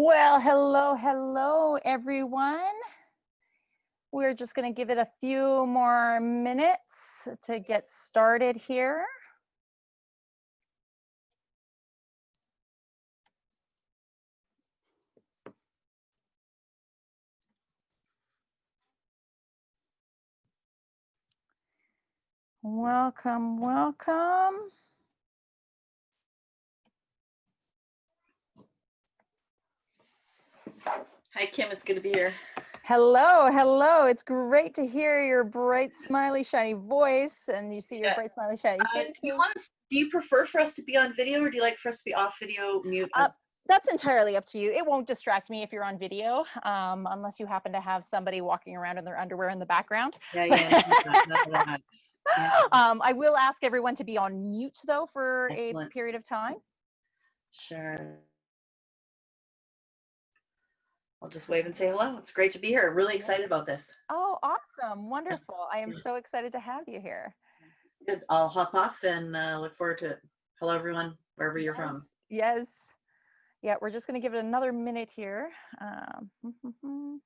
Well, hello, hello, everyone. We're just going to give it a few more minutes to get started here. Welcome, welcome. Hi, Kim. It's good to be here. Hello, hello. It's great to hear your bright, smiley, shiny voice, and you see your Yeah. bright, smiley, shiny Uh, face. do you want us? Do you prefer for us to be on video, or do you like for us to be off video, mute? Uh. That's entirely up to you. It won't distract me if you're on video, um, unless you happen to have somebody walking around in their underwear in the background. yeah, yeah. that, none. Yeah. Um, I will ask everyone to be on mute though for a period of time. Sure. I'll just wave and say hello. It's great to be here. Really excited about this. Oh, awesome. Wonderful. I am so excited to have you here. Good. I'll hop off and uh, look forward to it. Hello, everyone, wherever you're from. Yes, Yes. Yeah, we're just going to give it another minute here. Um,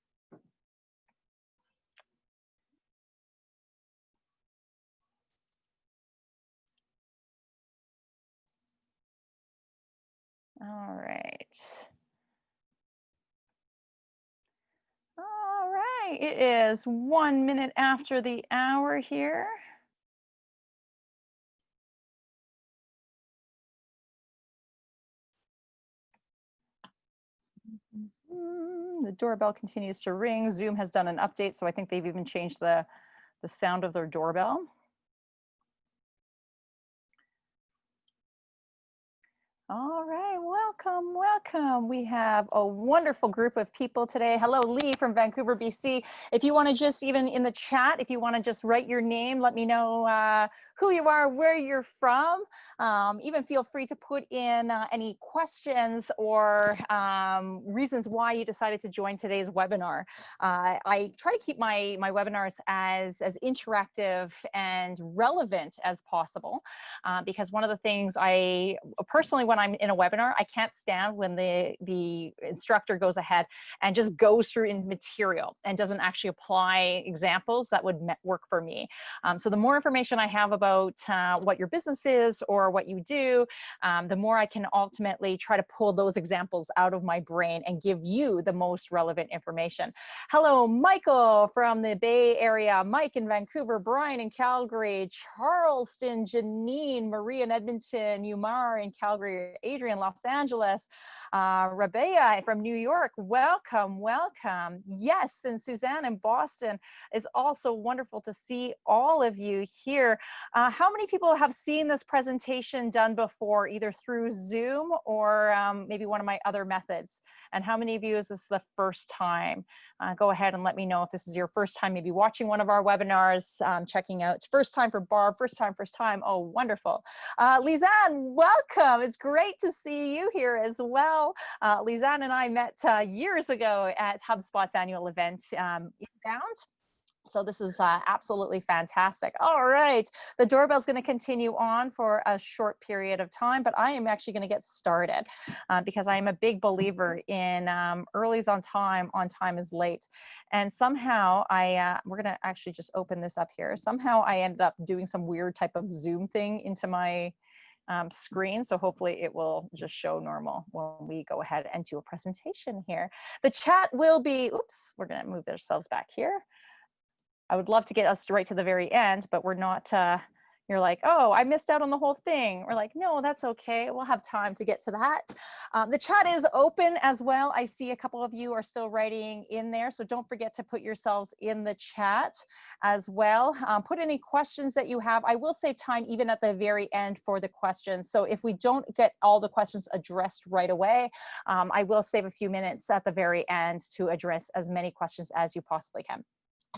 All right. Right, it is one minute after the hour here. Mm, The doorbell continues to ring. Zoom has done an update, so I think they've even changed the, the sound of their doorbell. All right, welcome, welcome. We have a wonderful group of people today. Hello, Lee from Vancouver, BC. If you want to just even in the chat, if you want to just write your name, let me know uh, who you are, where you're from. Um, even feel free to put in uh, any questions or um, reasons why you decided to join today's webinar. Uh, I try to keep my, my webinars as, as interactive and relevant as possible uh, because one of the things I personally, when I'm in a webinar, I can't stand when the, the instructor goes ahead and just goes through in material and doesn't actually apply examples that would work for me. Um, so the more information I have about uh, what your business is or what you do, um, the more I can ultimately try to pull those examples out of my brain and give you the most relevant information. Hello, Michael from the Bay Area, Mike in Vancouver, Brian in Calgary, Charleston, Janine, Marie in Edmonton, Umar in Calgary, Adrian, Los Angeles, uh, Rabea from New York. Welcome, welcome. Yes, and Suzanne in Boston. It's also wonderful to see all of you here. Uh, how many people have seen this presentation done before, either through Zoom or um, maybe one of my other methods? And how many of you is this the first time? Uh, go ahead and let me know if this is your first time, maybe watching one of our webinars, um, checking out. It's first time for Barb, first time, first time. Oh, wonderful. Uh, Lizanne, welcome. It's great to see you here as well. Uh, Lizanne and I met uh, years ago at HubSpot's annual event, um, Inbound. So this is uh, absolutely fantastic. All right, the doorbell's going to continue on for a short period of time, but I am actually going to get started uh, because I am a big believer in um, early's on time, on time is late. And somehow I, uh, we're going to actually just open this up here. Somehow I ended up doing some weird type of Zoom thing into my um, screen. So hopefully it will just show normal when we go ahead and do a presentation here. The chat will be, oops, we're going to move ourselves back here. I would love to get us right to the very end, but we're not, uh, you're like, oh, I missed out on the whole thing. We're like, no, that's okay. We'll have time to get to that. Um, the chat is open as well. I see a couple of you are still writing in there. So don't forget to put yourselves in the chat as well. Um, put any questions that you have. I will save time even at the very end for the questions. So if we don't get all the questions addressed right away, um, I will save a few minutes at the very end to address as many questions as you possibly can.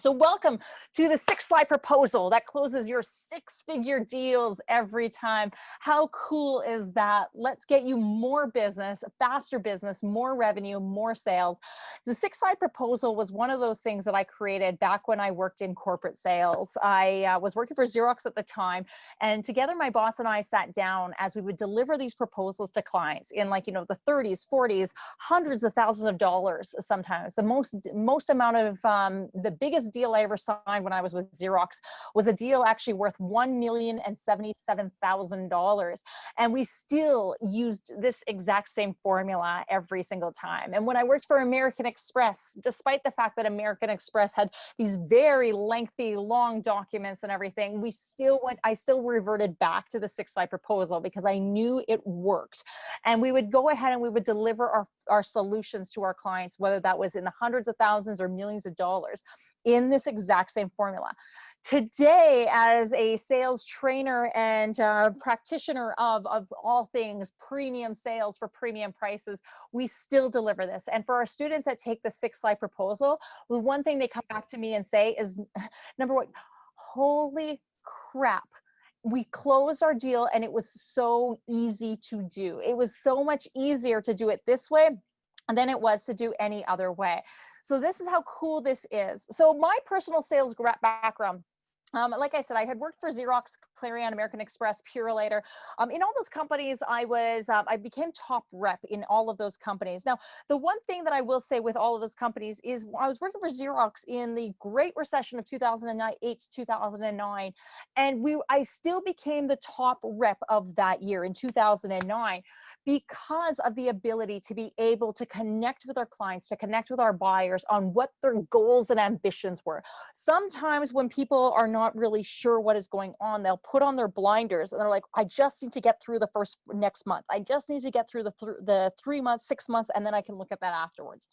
So welcome to the six slide proposal that closes your six figure deals every time. How cool is that? Let's get you more business, faster business, more revenue, more sales. The six slide proposal was one of those things that I created back when I worked in corporate sales. I uh, was working for Xerox at the time and together my boss and I sat down as we would deliver these proposals to clients in like, you know, the 30s, 40s, hundreds of thousands of dollars sometimes. The most, most amount of um, the biggest deal I ever signed when I was with Xerox was a deal actually worth $1,077,000. And we still used this exact same formula every single time. And when I worked for American Express, despite the fact that American Express had these very lengthy, long documents and everything, we still went, I still reverted back to the six slide proposal because I knew it worked. And we would go ahead and we would deliver our, our solutions to our clients, whether that was in the hundreds of thousands or millions of dollars in this exact same formula. Today, as a sales trainer and uh, practitioner of, of all things premium sales for premium prices, we still deliver this. And for our students that take the six slide proposal, the one thing they come back to me and say is, number one, holy crap, we closed our deal and it was so easy to do. It was so much easier to do it this way than it was to do any other way. So this is how cool this is. So my personal sales background, um, like I said, I had worked for Xerox, Clarion, American Express, Purolator. Um, in all those companies, I was, um, I became top rep in all of those companies. Now, the one thing that I will say with all of those companies is I was working for Xerox in the Great Recession of 2008 to 2009, and we, I still became the top rep of that year in 2009 because of the ability to be able to connect with our clients, to connect with our buyers on what their goals and ambitions were. Sometimes when people are not really sure what is going on, they'll put on their blinders and they're like, I just need to get through the first next month. I just need to get through the, th the three months, six months, and then I can look at that afterwards.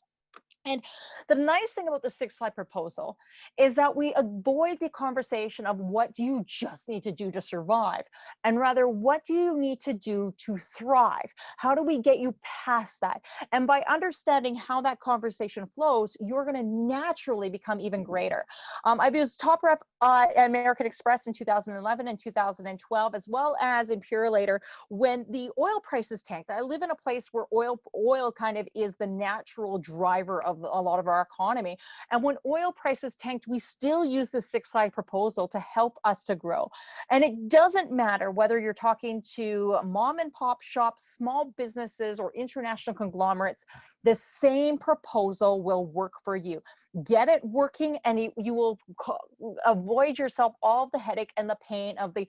And the nice thing about the six slide proposal is that we avoid the conversation of what do you just need to do to survive and rather what do you need to do to thrive? How do we get you past that? And by understanding how that conversation flows, you're going to naturally become even greater. Um, I was top rep uh, at American Express in 2011 and 2012, as well as in Purolator when the oil prices tanked. I live in a place where oil, oil kind of is the natural driver of of a lot of our economy. And when oil prices tanked, we still use the six slide proposal to help us to grow. And it doesn't matter whether you're talking to mom and pop shops, small businesses, or international conglomerates, the same proposal will work for you. Get it working and you will avoid yourself all the headache and the pain of the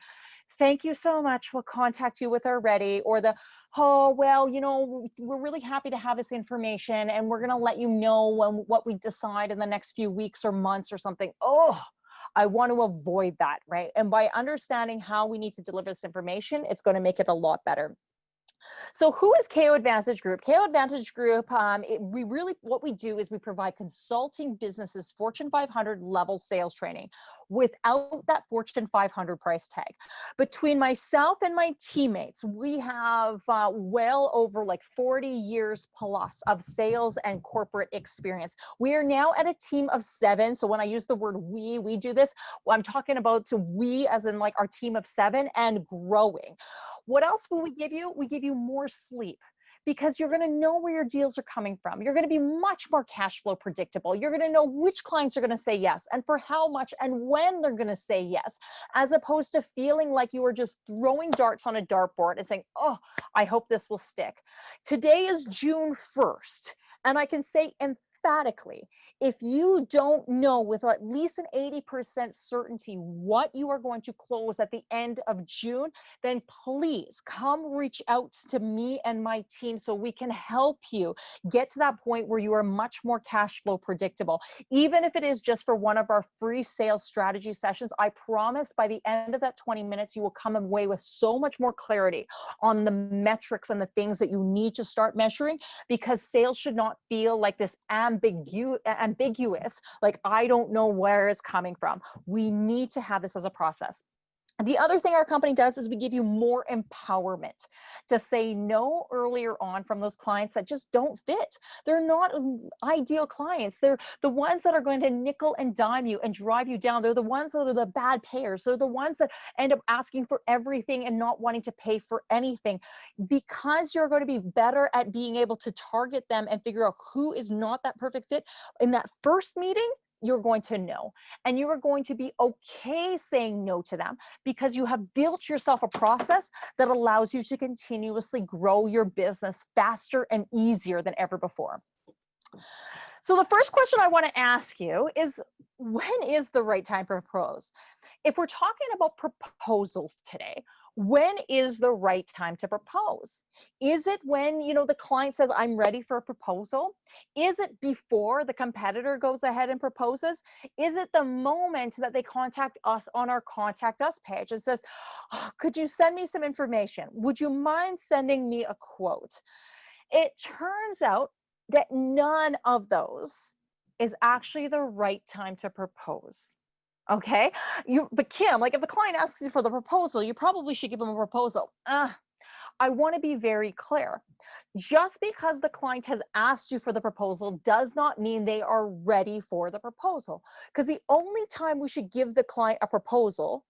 thank you so much. We'll contact you with our ready or the, oh, well, you know, we're really happy to have this information and we're going to let you know when what we decide in the next few weeks or months or something. Oh, I want to avoid that, right? And by understanding how we need to deliver this information, it's going to make it a lot better. So who is KO Advantage Group? KO Advantage Group, um, it, we really, what we do is we provide consulting businesses Fortune 500 level sales training without that Fortune 500 price tag. Between myself and my teammates, we have uh, well over like 40 years plus of sales and corporate experience. We are now at a team of seven. So when I use the word we, we do this, I'm talking about to we as in like our team of seven and growing. What else will we give you? We give you more sleep because you're going to know where your deals are coming from. You're going to be much more cash flow predictable. You're going to know which clients are going to say yes and for how much and when they're going to say yes, as opposed to feeling like you are just throwing darts on a dartboard and saying, oh, I hope this will stick. Today is June 1st. And I can say emphatically, if you don't know with at least an 80% certainty what you are going to close at the end of June, then please come reach out to me and my team so we can help you get to that point where you are much more cash flow predictable. Even if it is just for one of our free sales strategy sessions, I promise by the end of that 20 minutes, you will come away with so much more clarity on the metrics and the things that you need to start measuring because sales should not feel like this ambigu ambiguous, like I don't know where it's coming from. We need to have this as a process. The other thing our company does is we give you more empowerment to say no earlier on from those clients that just don't fit. They're not ideal clients. They're the ones that are going to nickel and dime you and drive you down. They're the ones that are the bad payers. They're the ones that end up asking for everything and not wanting to pay for anything. Because you're going to be better at being able to target them and figure out who is not that perfect fit in that first meeting, you're going to know. And you are going to be okay saying no to them because you have built yourself a process that allows you to continuously grow your business faster and easier than ever before. So the first question I want to ask you is when is the right time to propose? If we're talking about proposals today, when is the right time to propose? Is it when, you know, the client says, I'm ready for a proposal? Is it before the competitor goes ahead and proposes? Is it the moment that they contact us on our contact us page and says, oh, could you send me some information? Would you mind sending me a quote? It turns out that none of those is actually the right time to propose okay? You but kim like if the client asks you for the proposal you probably should give them a proposal. Uh, i want to be very clear. Just because the client has asked you for the proposal does not mean they are ready for the proposal because the only time we should give the client a proposal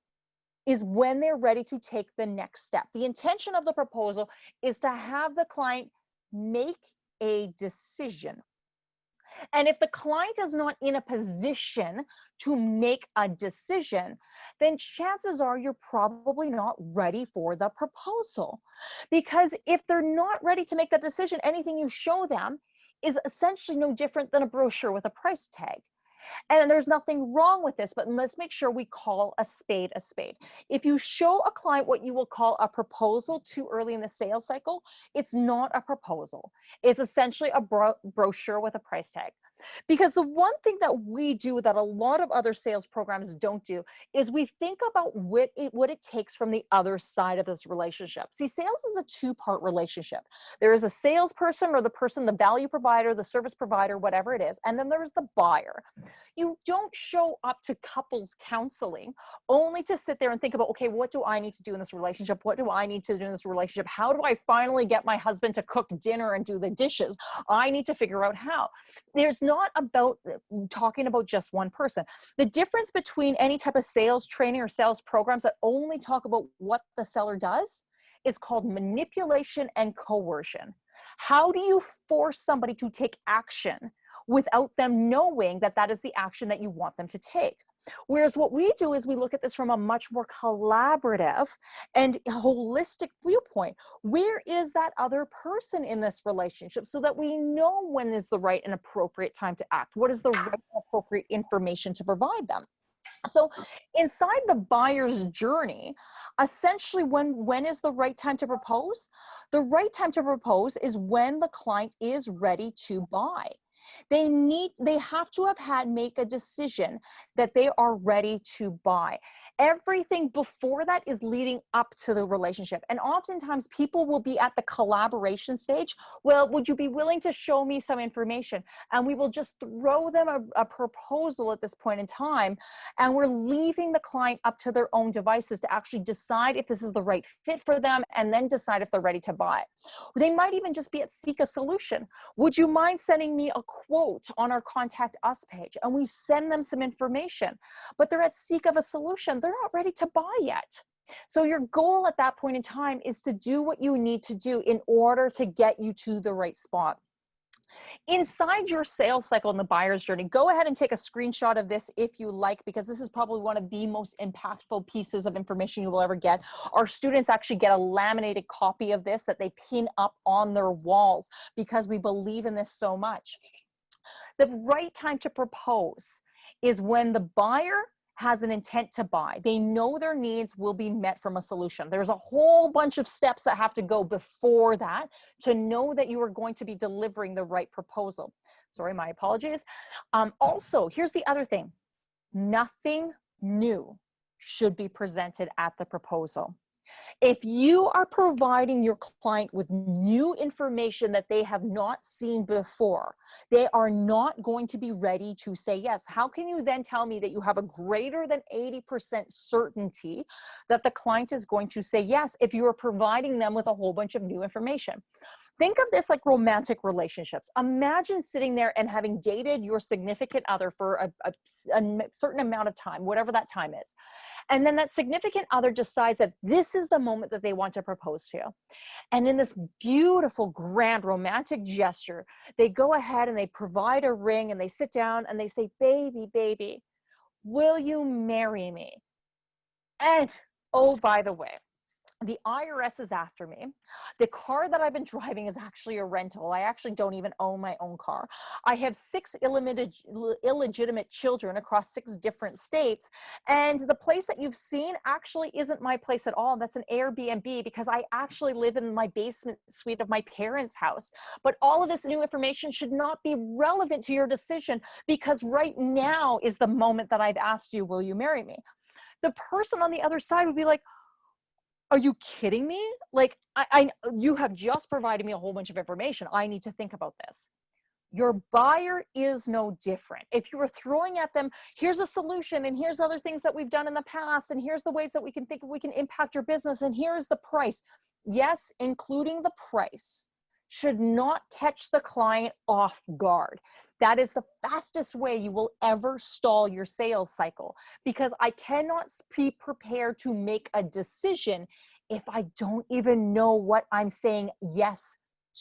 is when they're ready to take the next step. The intention of the proposal is to have the client make a decision and if the client is not in a position to make a decision, then chances are you're probably not ready for the proposal. Because if they're not ready to make that decision, anything you show them is essentially no different than a brochure with a price tag. And there's nothing wrong with this, but let's make sure we call a spade a spade. If you show a client what you will call a proposal too early in the sales cycle, it's not a proposal. It's essentially a bro brochure with a price tag. Because the one thing that we do that a lot of other sales programs don't do is we think about what it, what it takes from the other side of this relationship. See, sales is a two-part relationship. There is a salesperson or the person, the value provider, the service provider, whatever it is, and then there's the buyer. You don't show up to couples counseling only to sit there and think about, okay, what do I need to do in this relationship? What do I need to do in this relationship? How do I finally get my husband to cook dinner and do the dishes? I need to figure out how. There's no not about uh, talking about just one person. The difference between any type of sales training or sales programs that only talk about what the seller does is called manipulation and coercion. How do you force somebody to take action without them knowing that that is the action that you want them to take? Whereas what we do is we look at this from a much more collaborative and holistic viewpoint. Where is that other person in this relationship so that we know when is the right and appropriate time to act? What is the right and appropriate information to provide them? So inside the buyer's journey, essentially when, when is the right time to propose? The right time to propose is when the client is ready to buy. They need, they have to have had make a decision that they are ready to buy. Everything before that is leading up to the relationship. And oftentimes people will be at the collaboration stage. Well, would you be willing to show me some information? And we will just throw them a, a proposal at this point in time. And we're leaving the client up to their own devices to actually decide if this is the right fit for them and then decide if they're ready to buy. They might even just be at seek a solution. Would you mind sending me a quote on our contact us page? And we send them some information, but they're at seek of a solution they're not ready to buy yet. So your goal at that point in time is to do what you need to do in order to get you to the right spot. Inside your sales cycle in the buyer's journey, go ahead and take a screenshot of this if you like, because this is probably one of the most impactful pieces of information you will ever get. Our students actually get a laminated copy of this that they pin up on their walls because we believe in this so much. The right time to propose is when the buyer has an intent to buy. They know their needs will be met from a solution. There's a whole bunch of steps that have to go before that to know that you are going to be delivering the right proposal. Sorry, my apologies. Um, also, here's the other thing. Nothing new should be presented at the proposal. If you are providing your client with new information that they have not seen before, they are not going to be ready to say yes. How can you then tell me that you have a greater than 80% certainty that the client is going to say yes if you are providing them with a whole bunch of new information? Think of this like romantic relationships. Imagine sitting there and having dated your significant other for a, a, a certain amount of time, whatever that time is. And then that significant other decides that this is the moment that they want to propose to you. And in this beautiful, grand, romantic gesture, they go ahead and they provide a ring and they sit down and they say, baby, baby, will you marry me? And oh, by the way, the IRS is after me. The car that I've been driving is actually a rental. I actually don't even own my own car. I have six illegitimate children across six different states. And the place that you've seen actually isn't my place at all. That's an Airbnb because I actually live in my basement suite of my parents' house. But all of this new information should not be relevant to your decision because right now is the moment that I've asked you, will you marry me? The person on the other side would be like, are you kidding me? Like, I, I, you have just provided me a whole bunch of information. I need to think about this. Your buyer is no different. If you were throwing at them, here's a solution, and here's other things that we've done in the past, and here's the ways that we can think we can impact your business, and here's the price. Yes, including the price should not catch the client off guard. That is the fastest way you will ever stall your sales cycle because I cannot be prepared to make a decision if I don't even know what I'm saying yes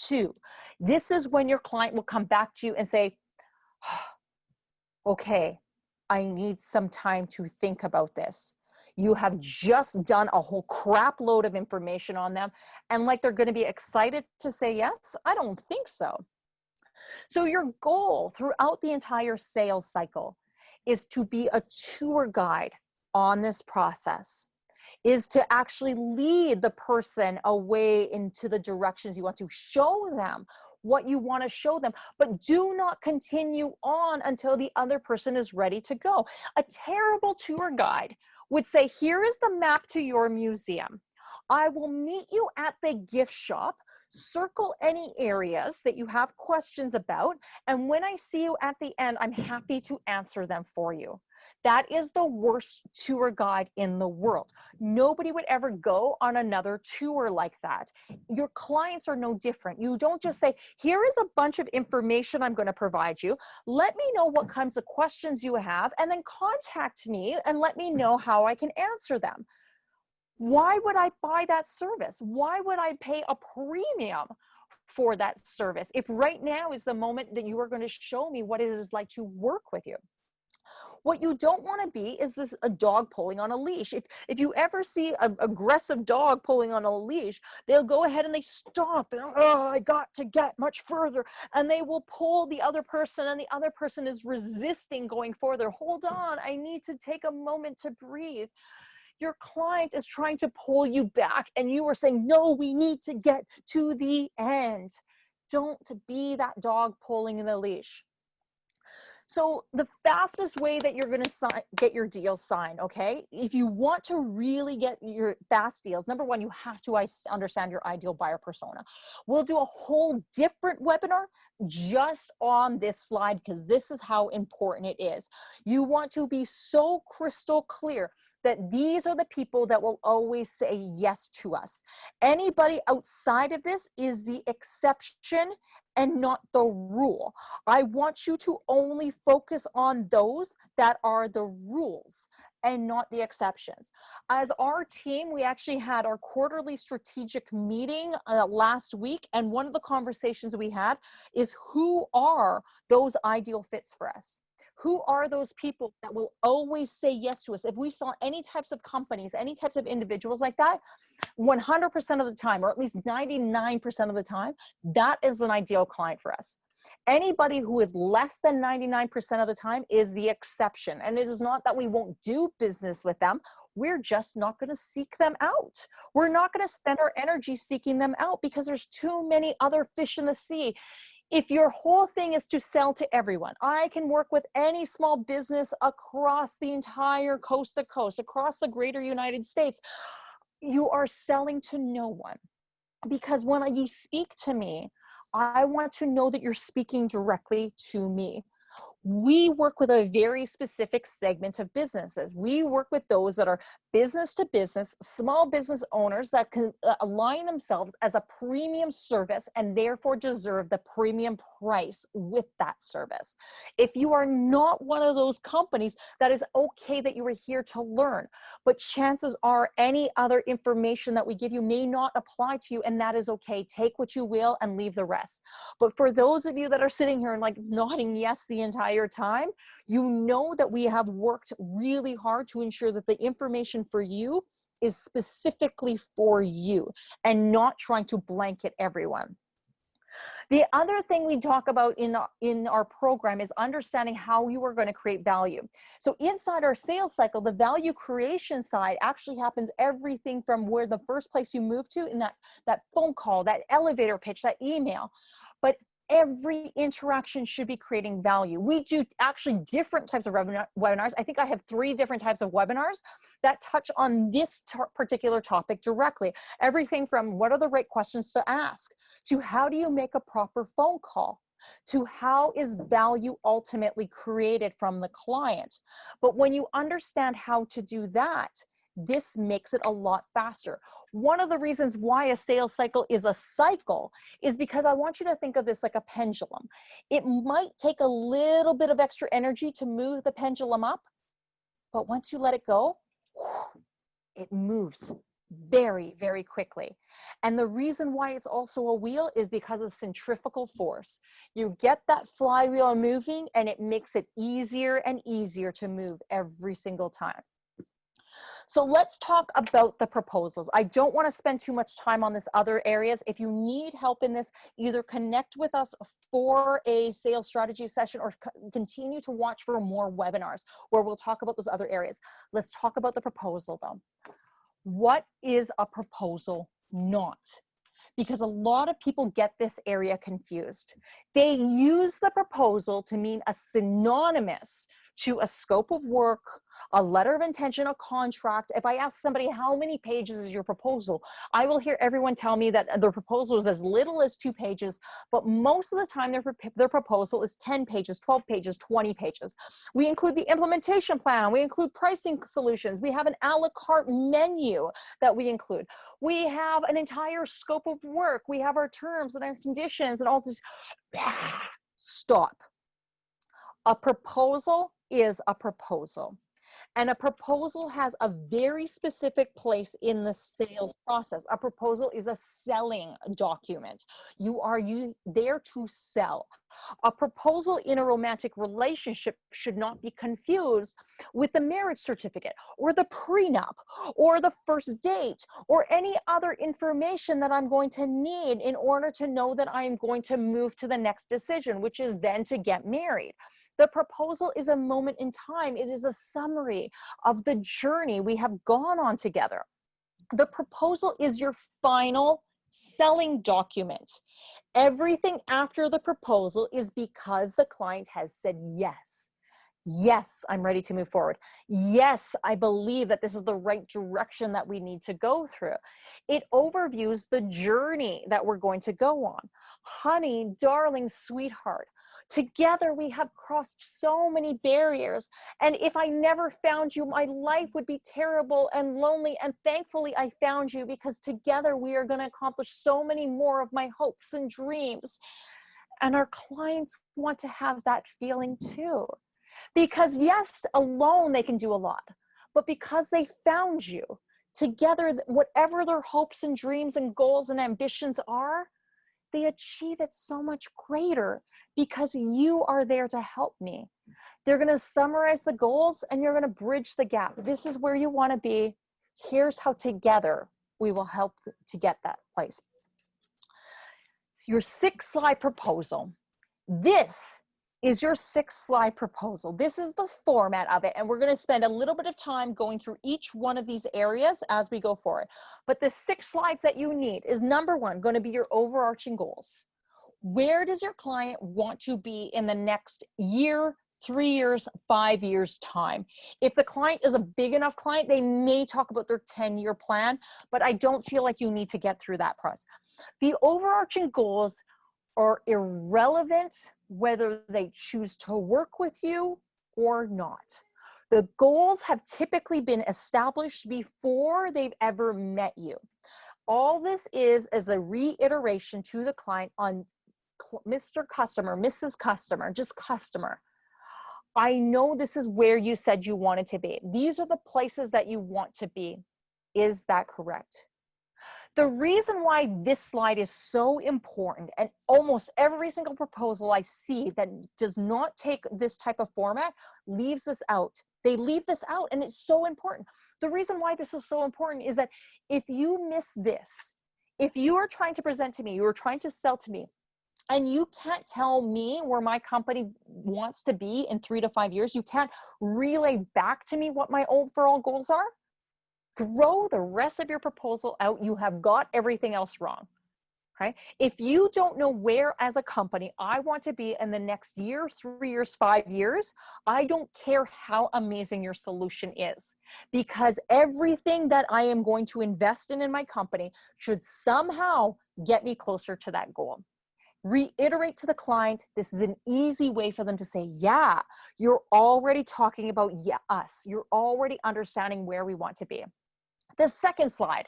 to. This is when your client will come back to you and say, okay, I need some time to think about this. You have mm. just done a whole crap load of information on them. And like they're going to be excited to say yes? I don't think so. So your goal throughout the entire sales cycle is to be a tour guide on this process is to actually lead the person away into the directions you want to show them what you want to show them but do not continue on until the other person is ready to go. A terrible tour guide would say here is the map to your museum. I will meet you at the gift shop circle any areas that you have questions about. And when I see you at the end, I'm happy to answer them for you. That is the worst tour guide in the world. Nobody would ever go on another tour like that. Your clients are no different. You don't just say, here is a bunch of information I'm going to provide you. Let me know what kinds of questions you have, and then contact me and let me know how I can answer them why would I buy that service? Why would I pay a premium for that service if right now is the moment that you are going to show me what it is like to work with you? What you don't want to be is this a dog pulling on a leash. If if you ever see an aggressive dog pulling on a leash, they'll go ahead and they stop and oh, I got to get much further, and they will pull the other person, and the other person is resisting going further. Hold on, I need to take a moment to breathe your client is trying to pull you back and you are saying, no, we need to get to the end. Don't be that dog pulling in the leash. So the fastest way that you're going to get your deal signed, okay? If you want to really get your fast deals, number one, you have to understand your ideal buyer persona. We'll do a whole different webinar just on this slide because this is how important it is. You want to be so crystal clear that these are the people that will always say yes to us. Anybody outside of this is the exception and not the rule. I want you to only focus on those that are the rules and not the exceptions. As our team, we actually had our quarterly strategic meeting uh, last week, and one of the conversations we had is who are those ideal fits for us? Who are those people that will always say yes to us? If we saw any types of companies any types of individuals like that 100% of the time or at least 99% of the time that is an ideal client for us. Anybody who is less than 99% of the time is the exception and it is not that we won't do business with them. We're just not going to seek them out. We're not going to spend our energy seeking them out because there's too many other fish in the sea if your whole thing is to sell to everyone, I can work with any small business across the entire coast to coast, across the greater United States. you are selling to no one because when you speak to me, I want to know that you're speaking directly to me we work with a very specific segment of businesses. We work with those that are business to business, small business owners that can uh, align themselves as a premium service and therefore deserve the premium price with that service. If you are not one of those companies, that is okay that you are here to learn, but chances are any other information that we give you may not apply to you and that is okay. Take what you will and leave the rest. But for those of you that are sitting here and like nodding yes the entire entire time, you know that we have worked really hard to ensure that the information for you is specifically for you and not trying to blanket everyone. The other thing we talk about in, in our program is understanding how you are going to create value. So inside our sales cycle, the value creation side actually happens everything from where the first place you move to in that, that phone call, that elevator pitch, that email. But every interaction should be creating value. We do actually different types of webinars. I think I have three different types of webinars that touch on this particular topic directly. Everything from what are the right questions to ask to how do you make a proper phone call to how is value ultimately created from the client. But when you understand how to do that, this makes it a lot faster. One of the reasons why a sales cycle is a cycle is because I want you to think of this like a pendulum. It might take a little bit of extra energy to move the pendulum up, but once you let it go, it moves very, very quickly. And the reason why it's also a wheel is because of centrifugal force. You get that flywheel moving and it makes it easier and easier to move every single time. So let's talk about the proposals. I don't want to spend too much time on this other areas. If you need help in this, either connect with us for a sales strategy session or continue to watch for more webinars where we'll talk about those other areas. Let's talk about the proposal though. What is a proposal not? because a lot of people get this area confused. They use the proposal to mean a synonymous to a scope of work, a letter of intention, a contract. If I ask somebody how many pages is your proposal, I will hear everyone tell me that their proposal is as little as two pages, but most of the time their, their proposal is 10 pages, 12 pages, 20 pages. We include the implementation plan, we include pricing solutions, we have an a la carte menu that we include. We have an entire scope of work, we have our terms and our conditions and all this. Ah, stop. A proposal is a proposal. And a proposal has a very specific place in the sales process. A proposal is a selling document. You are you there to sell. A proposal in a romantic relationship should not be confused with the marriage certificate or the prenup or the first date or any other information that I'm going to need in order to know that I am going to move to the next decision, which is then to get married. The proposal is a moment in time. It is a summary of the journey we have gone on together. The proposal is your final selling document. Everything after the proposal is because the client has said yes. Yes, I'm ready to move forward. Yes, I believe that this is the right direction that we need to go through. It overviews the journey that we're going to go on. Honey, darling, sweetheart, Together we have crossed so many barriers. And if I never found you, my life would be terrible and lonely. And thankfully I found you because together we are gonna accomplish so many more of my hopes and dreams. And our clients want to have that feeling too. Because yes, alone they can do a lot, but because they found you, together, whatever their hopes and dreams and goals and ambitions are, they achieve it so much greater because you are there to help me. They're going to summarize the goals and you're going to bridge the gap. This is where you want to be. Here's how together we will help to get that place. Your six slide proposal. This is your six slide proposal. This is the format of it. And we're gonna spend a little bit of time going through each one of these areas as we go forward. But the six slides that you need is number one, gonna be your overarching goals. Where does your client want to be in the next year, three years, five years time. If the client is a big enough client, they may talk about their 10 year plan, but I don't feel like you need to get through that process. The overarching goals are irrelevant whether they choose to work with you or not. The goals have typically been established before they've ever met you. All this is is a reiteration to the client on Mr. Customer, Mrs. Customer, just customer. I know this is where you said you wanted to be. These are the places that you want to be. Is that correct? The reason why this slide is so important and almost every single proposal I see that does not take this type of format leaves this out. They leave this out and it's so important. The reason why this is so important is that if you miss this, if you are trying to present to me, you are trying to sell to me, and you can't tell me where my company wants to be in three to five years, you can't relay back to me what my overall goals are, throw the rest of your proposal out. You have got everything else wrong. Okay. If you don't know where as a company I want to be in the next year, three years, five years, I don't care how amazing your solution is because everything that I am going to invest in in my company should somehow get me closer to that goal reiterate to the client this is an easy way for them to say yeah you're already talking about yeah, us you're already understanding where we want to be the second slide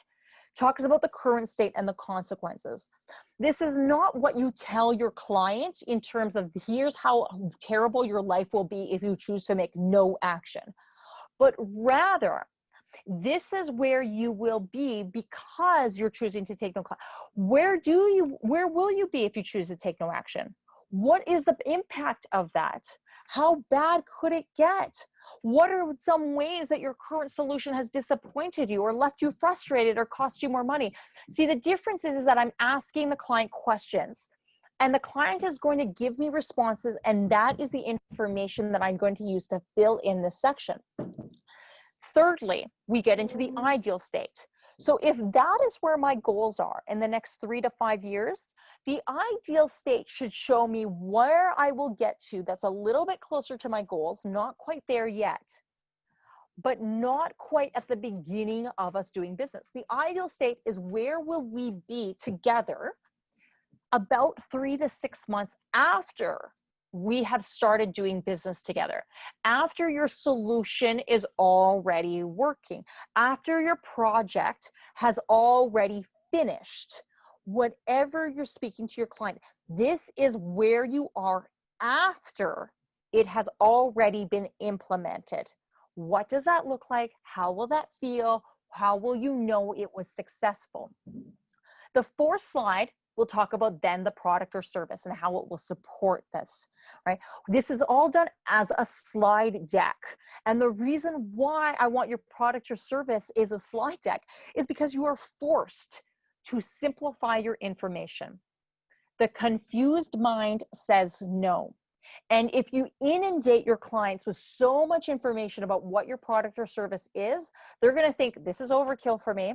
talks about the current state and the consequences this is not what you tell your client in terms of here's how terrible your life will be if you choose to make no action but rather this is where you will be because you're choosing to take no class. Where do you, where will you be if you choose to take no action? What is the impact of that? How bad could it get? What are some ways that your current solution has disappointed you or left you frustrated or cost you more money? See, the difference is, is that I'm asking the client questions and the client is going to give me responses and that is the information that I'm going to use to fill in this section. Thirdly, we get into the ideal state. So if that is where my goals are in the next three to five years, the ideal state should show me where I will get to that's a little bit closer to my goals, not quite there yet, but not quite at the beginning of us doing business. The ideal state is where will we be together about three to six months after we have started doing business together. After your solution is already working, after your project has already finished, whatever you're speaking to your client, this is where you are after it has already been implemented. What does that look like? How will that feel? How will you know it was successful? The fourth slide we'll talk about then the product or service and how it will support this, right? This is all done as a slide deck. And the reason why I want your product or service is a slide deck is because you are forced to simplify your information. The confused mind says no. And if you inundate your clients with so much information about what your product or service is, they're going to think this is overkill for me.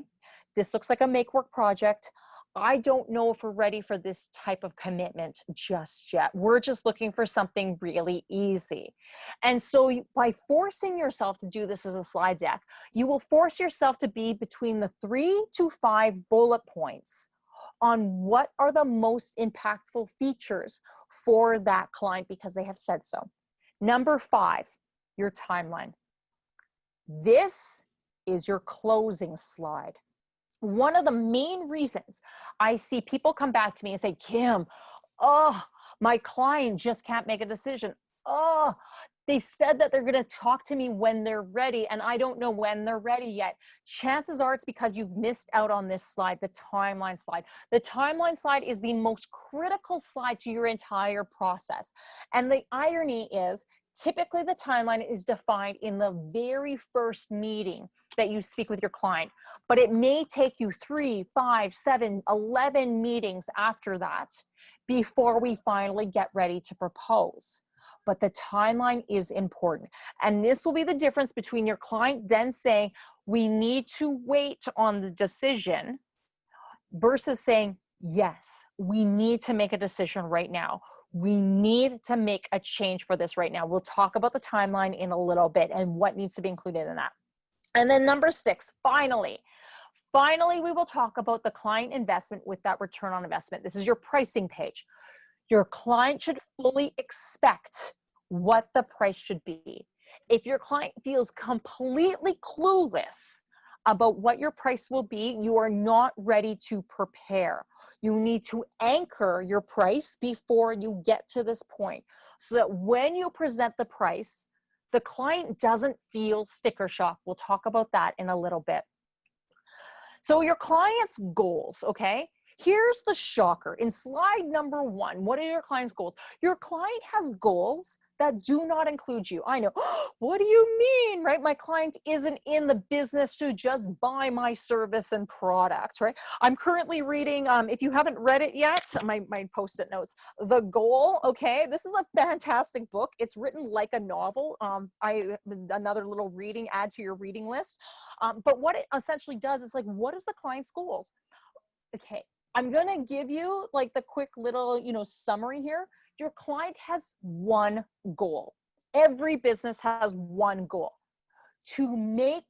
This looks like a make work project. I don't know if we're ready for this type of commitment just yet. We're just looking for something really easy. And so by forcing yourself to do this as a slide deck, you will force yourself to be between the three to five bullet points on what are the most impactful features for that client because they have said so. Number five, your timeline. This is your closing slide one of the main reasons I see people come back to me and say, Kim, oh, my client just can't make a decision. Oh, they said that they're going to talk to me when they're ready, and I don't know when they're ready yet. Chances are it's because you've missed out on this slide, the timeline slide. The timeline slide is the most critical slide to your entire process. And the irony is Typically, the timeline is defined in the very first meeting that you speak with your client, but it may take you three, five, seven, 11 meetings after that before we finally get ready to propose. But the timeline is important. And this will be the difference between your client then saying, we need to wait on the decision versus saying, yes, we need to make a decision right now. We need to make a change for this right now. We'll talk about the timeline in a little bit and what needs to be included in that. And then number six, finally, finally, we will talk about the client investment with that return on investment. This is your pricing page. Your client should fully expect what the price should be. If your client feels completely clueless about what your price will be, you are not ready to prepare. You need to anchor your price before you get to this point so that when you present the price, the client doesn't feel sticker shock. We'll talk about that in a little bit. So your client's goals, okay? Here's the shocker. In slide number one, what are your client's goals? Your client has goals that do not include you. I know, what do you mean, right? My client isn't in the business to just buy my service and product, right? I'm currently reading, um, if you haven't read it yet, my, my post-it notes, The Goal, okay? This is a fantastic book. It's written like a novel. Um, I Another little reading, add to your reading list. Um, but what it essentially does is like, what is the client's goals? Okay, I'm gonna give you like the quick little, you know, summary here your client has one goal. Every business has one goal to make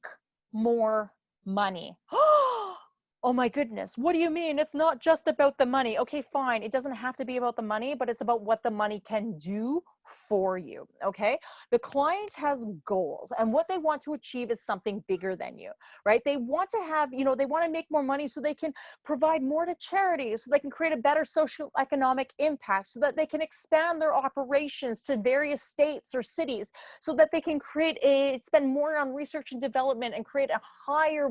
more money. oh my goodness, what do you mean? It's not just about the money. Okay, fine. It doesn't have to be about the money, but it's about what the money can do for you. Okay. The client has goals and what they want to achieve is something bigger than you, right? They want to have, you know, they want to make more money so they can provide more to charities, so they can create a better social economic impact, so that they can expand their operations to various states or cities, so that they can create a, spend more on research and development and create a higher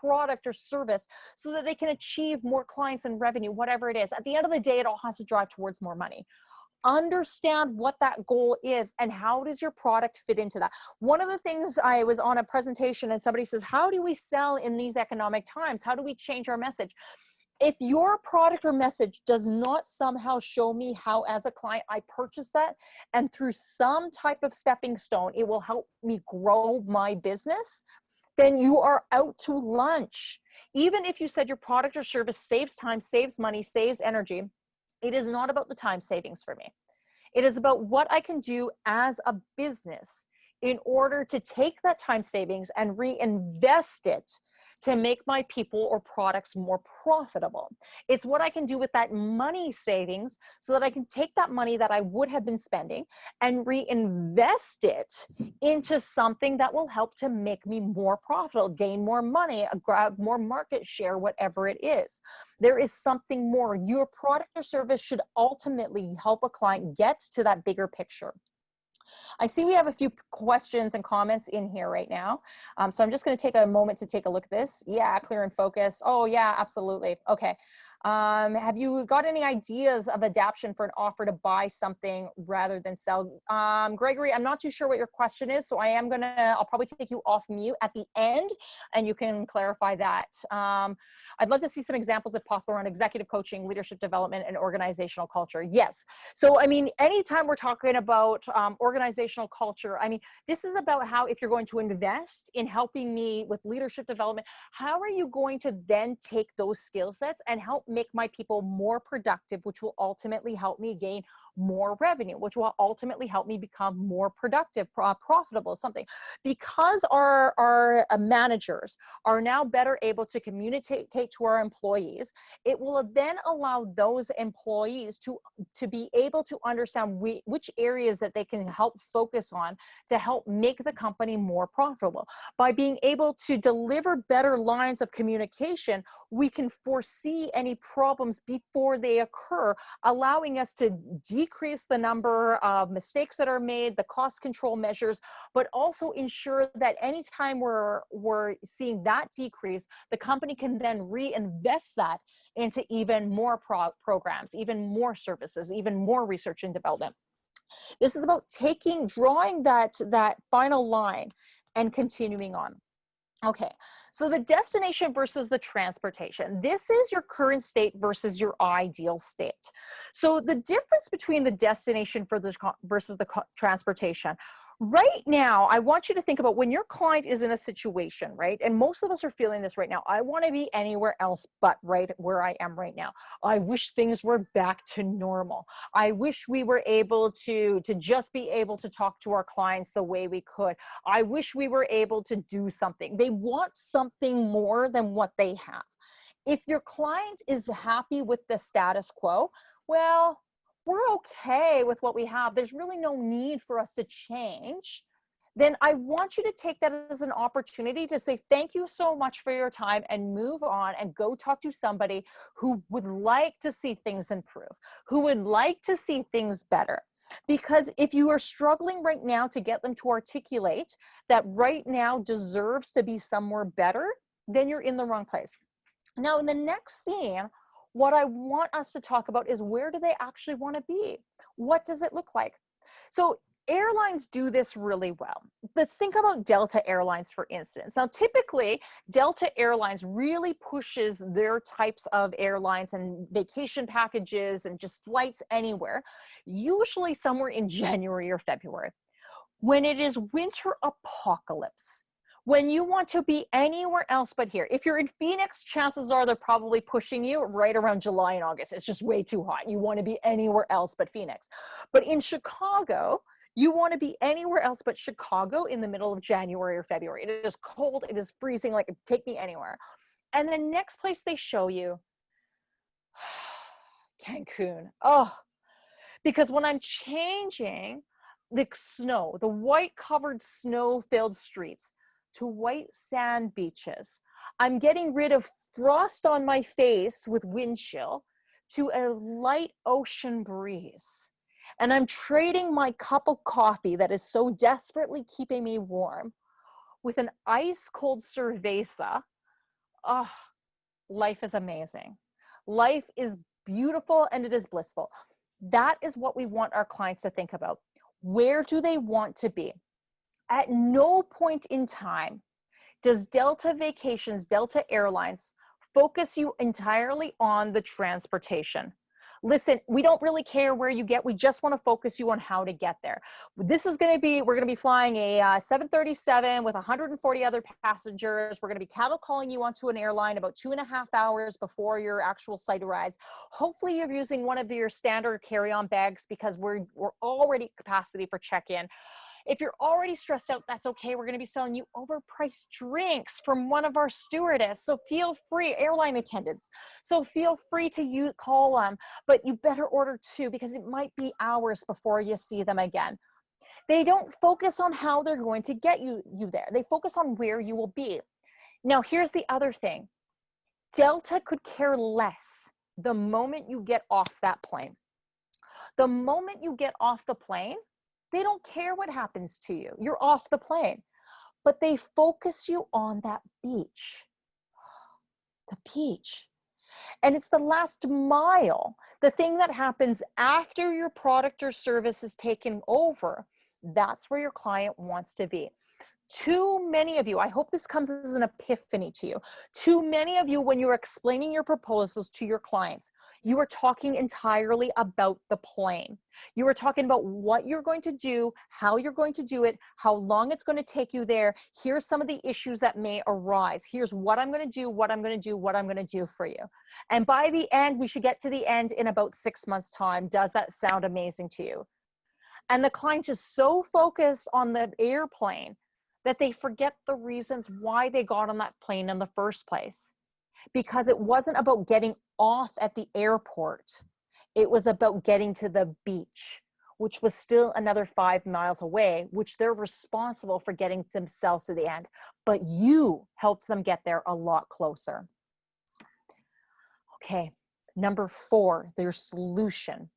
product or service so that they can achieve more clients and revenue, whatever it is. At the end of the day, it all has to drive towards more money understand what that goal is and how does your product fit into that. One of the things i was on a presentation and somebody says how do we sell in these economic times? How do we change our message? If your product or message does not somehow show me how as a client i purchase that and through some type of stepping stone it will help me grow my business then you are out to lunch. Even if you said your product or service saves time saves money saves energy it is not about the time savings for me. It is about what I can do as a business in order to take that time savings and reinvest it to make my people or products more profitable. It's what I can do with that money savings so that I can take that money that I would have been spending and reinvest it into something that will help to make me more profitable, gain more money, uh, grab more market share, whatever it is. There is something more. Your product or service should ultimately help a client get to that bigger picture. I see we have a few questions and comments in here right now. Um, so I'm just going to take a moment to take a look at this. Yeah, clear and focus. Oh, yeah, absolutely. Okay. Um, have you got any ideas of adaptation for an offer to buy something rather than sell? Um, Gregory, I'm not too sure what your question is, so I am gonna, I'll probably take you off mute at the end and you can clarify that. Um, I'd love to see some examples if possible around executive coaching, leadership development, and organizational culture. Yes. So, I mean, anytime we're talking about um, organizational culture, I mean, this is about how if you're going to invest in helping me with leadership development, how are you going to then take those skill sets and help make my people more productive, which will ultimately help me gain more revenue, which will ultimately help me become more productive, profitable, something. Because our, our uh, managers are now better able to communicate to our employees, it will then allow those employees to, to be able to understand we, which areas that they can help focus on to help make the company more profitable. By being able to deliver better lines of communication, we can foresee any problems before they occur, allowing us to decrease the number of mistakes that are made, the cost control measures, but also ensure that anytime we're, we're seeing that decrease, the company can then reinvest that into even more pro programs, even more services, even more research and development. This is about taking, drawing that, that final line and continuing on. Okay, so the destination versus the transportation. This is your current state versus your ideal state. So the difference between the destination for the versus the transportation. Right now, I want you to think about when your client is in a situation, right? And most of us are feeling this right now. I want to be anywhere else but right where I am right now. I wish things were back to normal. I wish we were able to, to just be able to talk to our clients the way we could. I wish we were able to do something. They want something more than what they have. If your client is happy with the status quo, well, we're okay with what we have, there's really no need for us to change, then I want you to take that as an opportunity to say, thank you so much for your time and move on and go talk to somebody who would like to see things improve, who would like to see things better. Because if you are struggling right now to get them to articulate that right now deserves to be somewhere better, then you're in the wrong place. Now, in the next scene, what I want us to talk about is where do they actually want to be? What does it look like? So airlines do this really well. Let's think about Delta Airlines, for instance. Now, typically, Delta Airlines really pushes their types of airlines and vacation packages and just flights anywhere, usually somewhere in January or February. When it is winter apocalypse, when you want to be anywhere else but here. If you're in Phoenix, chances are they're probably pushing you right around July and August. It's just way too hot. You want to be anywhere else but Phoenix. But in Chicago, you want to be anywhere else but Chicago in the middle of January or February. It is cold, it is freezing, like take me anywhere. And the next place they show you, Cancun. Oh, because when I'm changing the snow, the white covered snow filled streets, to white sand beaches. I'm getting rid of frost on my face with wind chill to a light ocean breeze. And I'm trading my cup of coffee that is so desperately keeping me warm with an ice cold cerveza. Oh, life is amazing. Life is beautiful and it is blissful. That is what we want our clients to think about. Where do they want to be? At no point in time does Delta Vacations, Delta Airlines focus you entirely on the transportation. Listen, we don't really care where you get. We just want to focus you on how to get there. This is going to be, we're going to be flying a uh, 737 with 140 other passengers. We're going to be cattle calling you onto an airline about two and a half hours before your actual site arrives. Hopefully you're using one of your standard carry-on bags because we're, we're already capacity for check-in. If you're already stressed out, that's okay. We're to be selling you overpriced drinks from one of our stewardess. So feel free, airline attendants. So feel free to you call them, but you better order two because it might be hours before you see them again. They don't focus on how they're going to get you, you there. They focus on where you will be. Now, here's the other thing. Delta could care less the moment you get off that plane. The moment you get off the plane, they don't care what happens to you. You're off the plane. But they focus you on that beach. The beach. And it's the last mile, the thing that happens after your product or service is taken over. That's where your client wants to be too many of you, I hope this comes as an epiphany to you. Too many of you, when you're explaining your proposals to your clients, you are talking entirely about the plane. You are talking about what you're going to do, how you're going to do it, how long it's going to take you there. Here's some of the issues that may arise. Here's what I'm going to do, what I'm going to do, what I'm going to do for you. And by the end, we should get to the end in about six months time. Does that sound amazing to you? And the client is so focused on the airplane that they forget the reasons why they got on that plane in the first place. Because it wasn't about getting off at the airport, it was about getting to the beach, which was still another five miles away, which they're responsible for getting themselves to the end. But you helped them get there a lot closer. Okay, number four, their solution.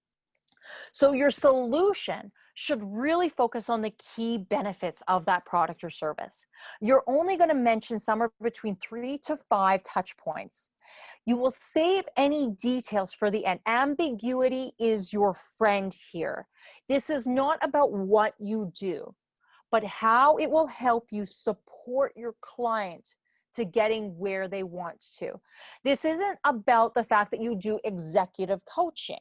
So your solution should really focus on the key benefits of that product or service. You're only going to mention somewhere between three to five touch points. You will save any details for the end. Ambiguity is your friend here. This is not about what you do, but how it will help you support your client to getting where they want to. This isn't about the fact that you do executive coaching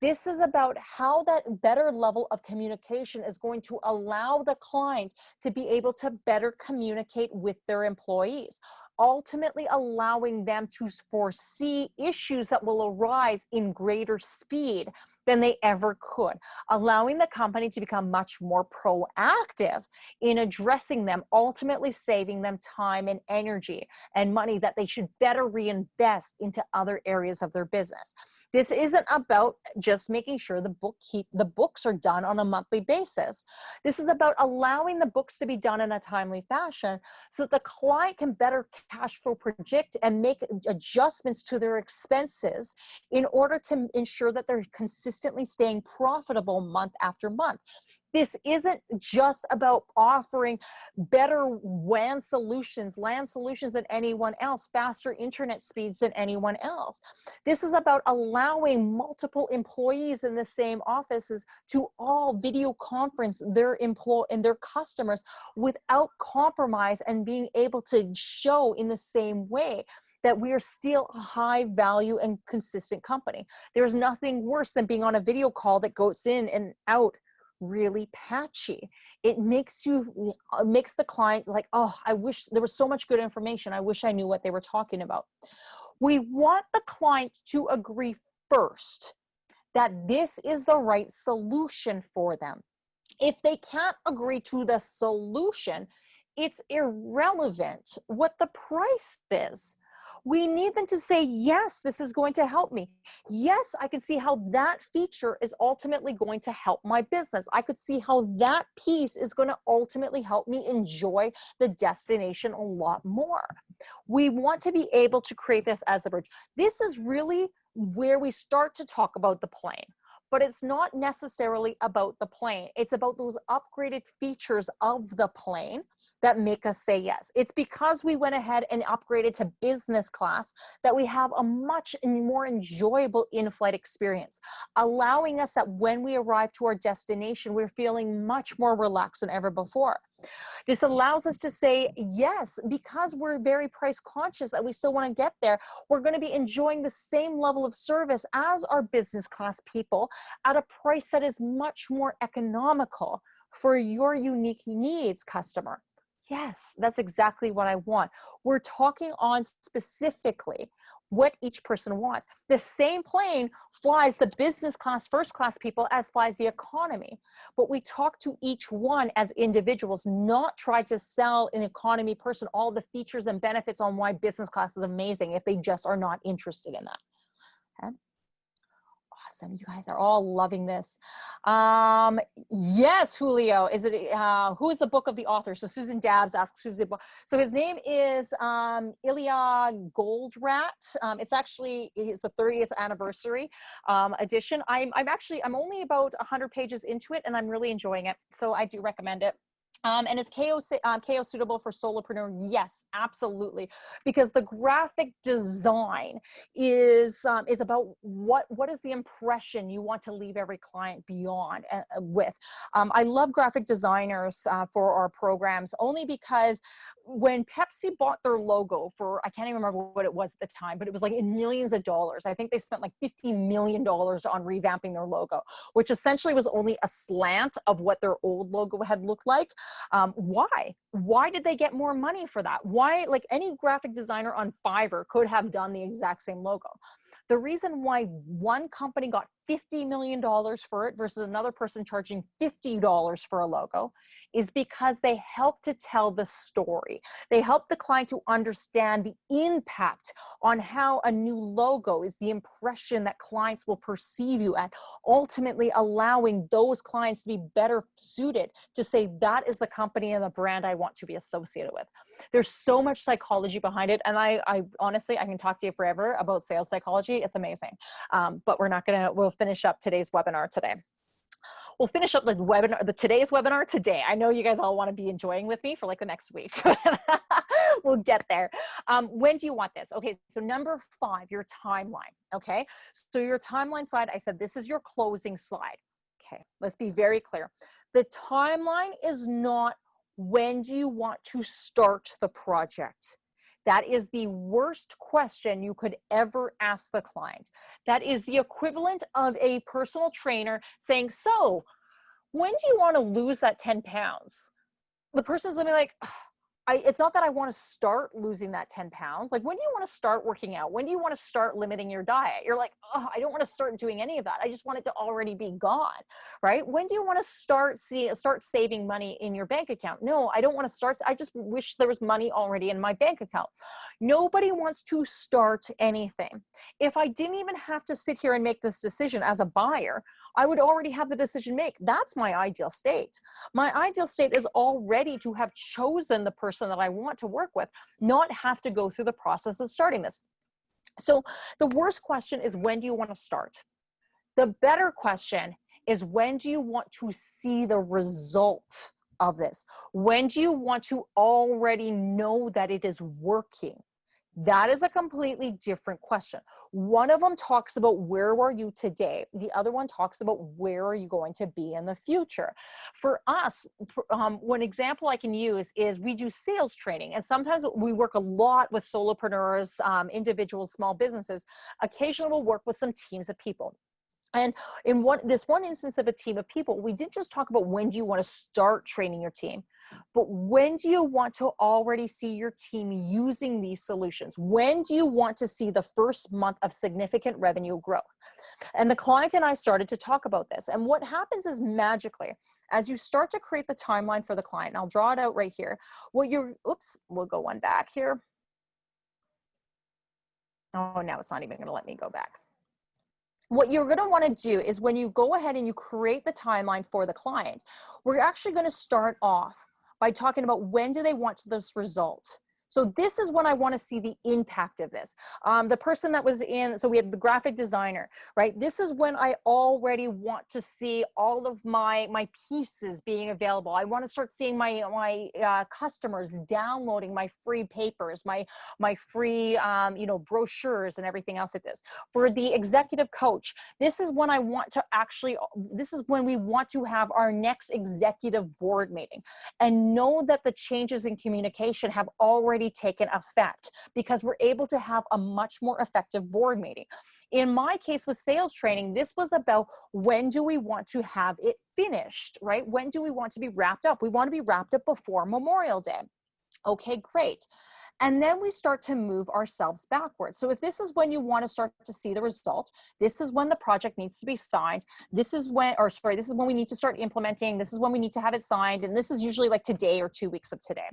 This is about how that better level of communication is going to allow the client to be able to better communicate with their employees ultimately allowing them to foresee issues that will arise in greater speed than they ever could, allowing the company to become much more proactive in addressing them, ultimately saving them time and energy and money that they should better reinvest into other areas of their business. This isn't about just making sure the book keep the books are done on a monthly basis. This is about allowing the books to be done in a timely fashion so that the client can better cash flow project and make adjustments to their expenses in order to ensure that they're consistently staying profitable month after month this isn't just about offering better WAN solutions, LAN solutions than anyone else, faster internet speeds than anyone else. This is about allowing multiple employees in the same offices to all video conference their employ and their customers without compromise and being able to show in the same way that we are still a high value and consistent company. There's nothing worse than being on a video call that goes in and out really patchy. It makes you, uh, makes the client like, oh, I wish there was so much good information. I wish I knew what they were talking about. We want the client to agree first that this is the right solution for them. If they can't agree to the solution, it's irrelevant what the price is we need them to say, yes, this is going to help me. Yes, I can see how that feature is ultimately going to help my business. I could see how that piece is going to ultimately help me enjoy the destination a lot more. We want to be able to create this as a bridge. This is really where we start to talk about the plane but it's not necessarily about the plane. It's about those upgraded features of the plane that make us say yes. It's because we went ahead and upgraded to business class that we have a much more enjoyable in-flight experience, allowing us that when we arrive to our destination, we're feeling much more relaxed than ever before. This allows us to say, yes, because we're very price conscious and we still want to get there, we're going to be enjoying the same level of service as our business class people at a price that is much more economical for your unique needs customer. Yes, that's exactly what I want. We're talking on specifically what each person wants. The same plane flies the business class, first class people as flies the economy. But we talk to each one as individuals, not try to sell an economy person all the features and benefits on why business class is amazing if they just are not interested in that. Okay awesome. You guys are all loving this. Um, yes, Julio, is it, uh, who is the book of the author? So Susan Dabbs asks who's the book. So his name is um, Ilya Goldratt. Um, it's actually, it's the 30th anniversary um, edition. I'm, I'm actually, I'm only about 100 pages into it and I'm really enjoying it. So I do recommend it. Um, and is KO, um, KO suitable for solopreneur? Yes, absolutely. Because the graphic design is um, is about what what is the impression you want to leave every client beyond uh, uh with. Um, I love graphic designers uh, for our programs only because when Pepsi bought their logo for I can't even remember what it was at the time, but it was like in millions of dollars. I think they spent like fifty million dollars on revamping their logo, which essentially was only a slant of what their old logo had looked like. Um, why? Why did they get more money for that? Why, like any graphic designer on Fiverr could have done the exact same logo. The reason why one company got $50 million for it versus another person charging $50 for a logo is because they help to tell the story. They help the client to understand the impact on how a new logo is the impression that clients will perceive you at, ultimately allowing those clients to be better suited to say that is the company and the brand I want to be associated with. There's so much psychology behind it. And I, I honestly, I can talk to you forever about sales psychology. It's amazing. Um, but we're not gonna, we'll finish up today's webinar today we'll finish up the webinar, the today's webinar today. I know you guys all want to be enjoying with me for like the next week. we'll get there. Um, when do you want this? Okay, so number five, your timeline. Okay, so your timeline slide, I said this is your closing slide. Okay, let's be very clear. The timeline is not when do you want to start the project. That is the worst question you could ever ask the client. That is the equivalent of a personal trainer saying, So, when do you want to lose that 10 pounds? The person's gonna be like, I, it's not that I want to start losing that 10 pounds. Like, when do you want to start working out? When do you want to start limiting your diet? You're like, oh, I don't want to start doing any of that. I just want it to already be gone, right? When do you want to start see start saving money in your bank account? No, I don't want to start. I just wish there was money already in my bank account. Nobody wants to start anything. If I didn't even have to sit here and make this decision as a buyer, I would already have the decision make. That's my ideal state. My ideal state is already to have chosen the person that I want to work with, not have to go through the process of starting this. So the worst question is when do you want to start? The better question is when do you want to see the result of this? When do you want to already know that it is working? That is a completely different question. One of them talks about where are you today? The other one talks about where are you going to be in the future? For us, um, one example I can use is we do sales training, and sometimes we work a lot with solopreneurs, um, individuals, small businesses. Occasionally, we'll work with some teams of people. And in one this one instance of a team of people, we didn't just talk about when do you want to start training your team, but when do you want to already see your team using these solutions? When do you want to see the first month of significant revenue growth? And the client and I started to talk about this. And what happens is magically, as you start to create the timeline for the client, I'll draw it out right here, what you're, oops, we'll go one back here. Oh, now it's not even gonna let me go back what you're going to want to do is when you go ahead and you create the timeline for the client, we're actually going to start off by talking about when do they want this result. So this is when I want to see the impact of this. Um, the person that was in, so we had the graphic designer, right? This is when I already want to see all of my my pieces being available. I want to start seeing my my uh, customers downloading my free papers, my my free um, you know brochures and everything else like this. For the executive coach, this is when I want to actually. This is when we want to have our next executive board meeting, and know that the changes in communication have already already taken effect because we're able to have a much more effective board meeting. In my case with sales training, this was about when do we want to have it finished, right? When do we want to be wrapped up? We want to be wrapped up before Memorial Day. Okay, great. And then we start to move ourselves backwards. So if this is when you want to start to see the result, this is when the project needs to be signed. This is when, or sorry, this is when we need to start implementing. This is when we need to have it signed. And this is usually like today or two weeks of today.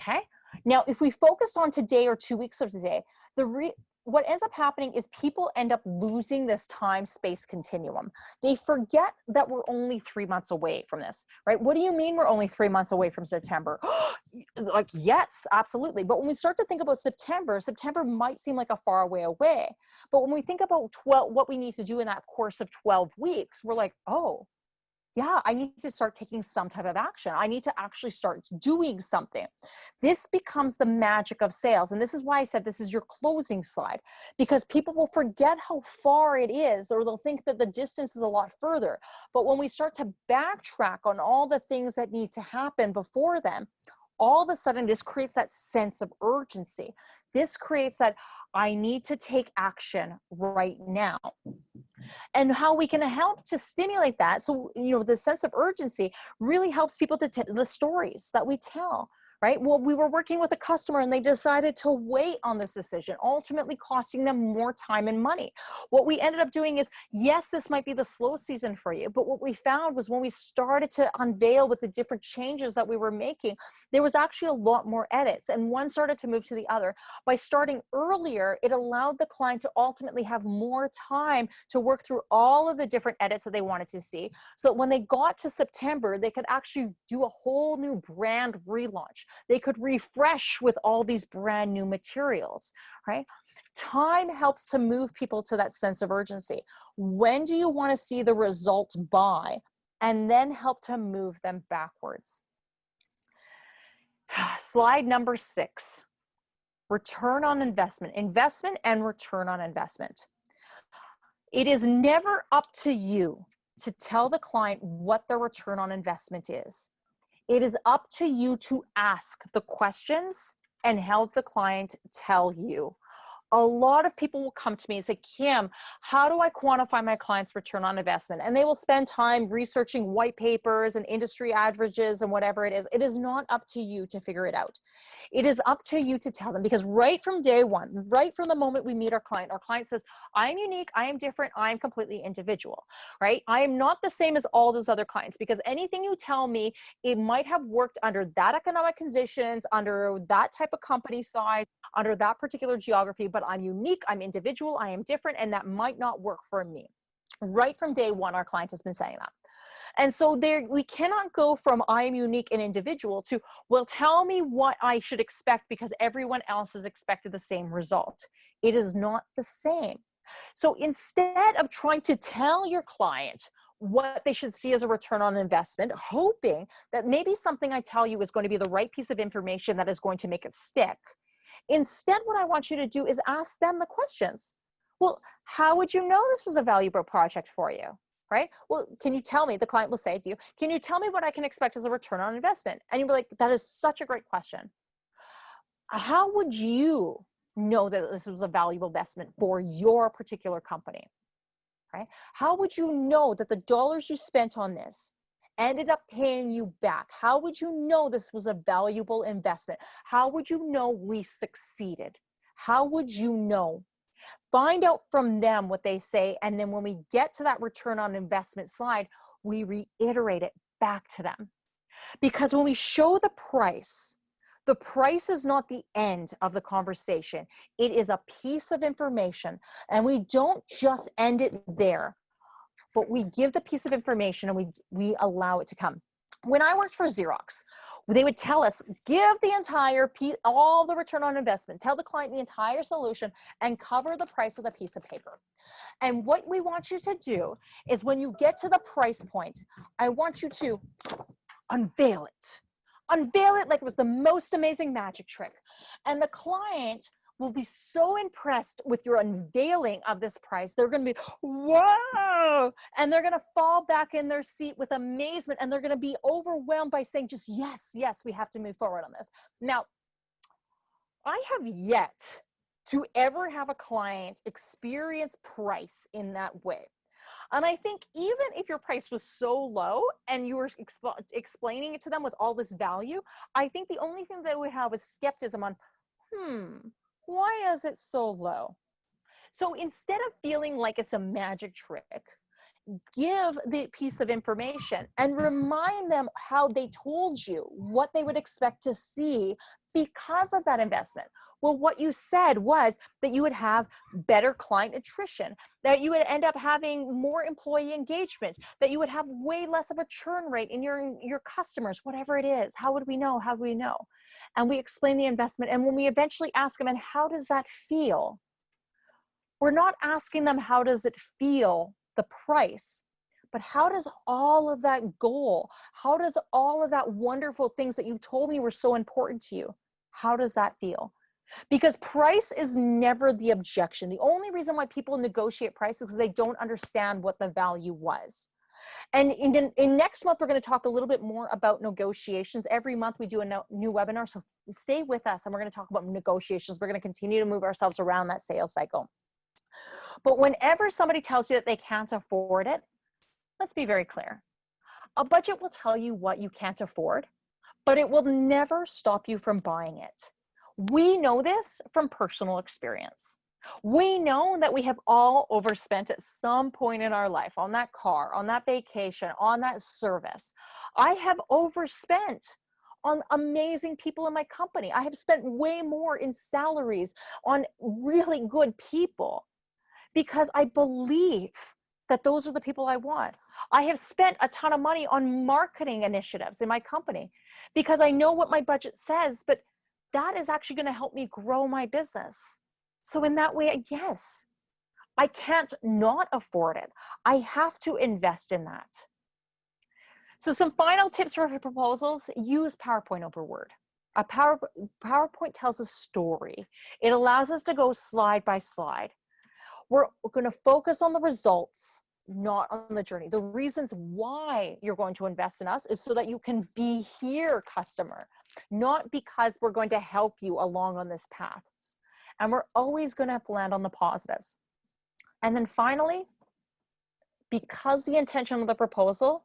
Okay. Now, if we focused on today or two weeks of today, the re what ends up happening is people end up losing this time space continuum. They forget that we're only three months away from this, right? What do you mean we're only three months away from September? like, yes, absolutely. But when we start to think about September, September might seem like a far way away. But when we think about 12, what we need to do in that course of 12 weeks, we're like, oh, yeah, I need to start taking some type of action. I need to actually start doing something. This becomes the magic of sales. And this is why I said this is your closing slide, because people will forget how far it is, or they'll think that the distance is a lot further. But when we start to backtrack on all the things that need to happen before them, all of a sudden this creates that sense of urgency. This creates that I need to take action right now. And how we can help to stimulate that. So, you know, the sense of urgency really helps people to the stories that we tell right? Well, we were working with a customer and they decided to wait on this decision, ultimately costing them more time and money. What we ended up doing is, yes, this might be the slow season for you, but what we found was when we started to unveil with the different changes that we were making, there was actually a lot more edits and one started to move to the other. By starting earlier, it allowed the client to ultimately have more time to work through all of the different edits that they wanted to see. So when they got to September, they could actually do a whole new brand relaunch they could refresh with all these brand new materials, right? Time helps to move people to that sense of urgency. When do you want to see the result by? And then help to move them backwards. Slide number six, return on investment, investment and return on investment. It is never up to you to tell the client what their return on investment is. It is up to you to ask the questions and help the client tell you a lot of people will come to me and say, Kim, how do I quantify my client's return on investment? And they will spend time researching white papers and industry averages and whatever it is. It is not up to you to figure it out. It is up to you to tell them because right from day one, right from the moment we meet our client, our client says, I am unique, I am different, I am completely individual, right? I am not the same as all those other clients because anything you tell me, it might have worked under that economic conditions, under that type of company size, under that particular geography, but I'm unique, I'm individual, I am different, and that might not work for me. Right from day one, our client has been saying that. And so there, we cannot go from I am unique and individual to, well, tell me what I should expect because everyone else has expected the same result. It is not the same. So instead of trying to tell your client what they should see as a return on investment, hoping that maybe something I tell you is going to be the right piece of information that is going to make it stick, Instead, what I want you to do is ask them the questions. Well, how would you know this was a valuable project for you? Right? Well, can you tell me, the client will say to you, can you tell me what I can expect as a return on investment? And you'll be like, that is such a great question. How would you know that this was a valuable investment for your particular company? Right? How would you know that the dollars you spent on this ended up paying you back? How would you know this was a valuable investment? How would you know we succeeded? How would you know? Find out from them what they say. And then when we get to that return on investment slide, we reiterate it back to them. Because when we show the price, the price is not the end of the conversation. It is a piece of information. And we don't just end it there but we give the piece of information and we, we allow it to come. When I worked for Xerox, they would tell us, give the entire piece, all the return on investment, tell the client the entire solution and cover the price with a piece of paper. And what we want you to do is when you get to the price point, I want you to unveil it. Unveil it like it was the most amazing magic trick. And the client will be so impressed with your unveiling of this price. They're going to be, whoa, And they're going to fall back in their seat with amazement and they're going to be overwhelmed by saying, just yes, yes, we have to move forward on this. Now, I have yet to ever have a client experience price in that way. And I think even if your price was so low and you were exp explaining it to them with all this value, I think the only thing that would have is skepticism on, hmm, why is it so low? So instead of feeling like it's a magic trick, give the piece of information and remind them how they told you what they would expect to see because of that investment. Well, what you said was that you would have better client attrition, that you would end up having more employee engagement, that you would have way less of a churn rate in your, your customers, whatever it is. How would we know? How do we know? And we explain the investment. And when we eventually ask them, and how does that feel? We're not asking them, how does it feel, the price? but how does all of that goal how does all of that wonderful things that you told me were so important to you how does that feel? Because price is never the objection. The only reason why people negotiate price is because they don't understand what the value was. And in, in, next month, we're going to talk a little bit more about negotiations. Every month we do a no, new webinar, so stay with us and we're going to talk about negotiations. We're going to continue to move ourselves around that sales cycle. But whenever somebody tells you that they can't afford it, let's be very clear. A budget will tell you what you can't afford but it will never stop you from buying it. We know this from personal experience. We know that we have all overspent at some point in our life on that car, on that vacation, on that service. I have overspent on amazing people in my company. I have spent way more in salaries on really good people because I believe that those are the people I want. I have spent a ton of money on marketing initiatives in my company because I know what my budget says, but that is actually going to help me grow my business. So in that way, yes, I can't not afford it. I have to invest in that. So some final tips for proposals, use PowerPoint over Word. A Power, PowerPoint tells a story. It allows us to go slide by slide. We're going to focus on the results, not on the journey. The reasons why you're going to invest in us is so that you can be here, customer. not because we're going to help you along on this path. And we're always going to have to land on the positives. And then finally, because the intention of the proposal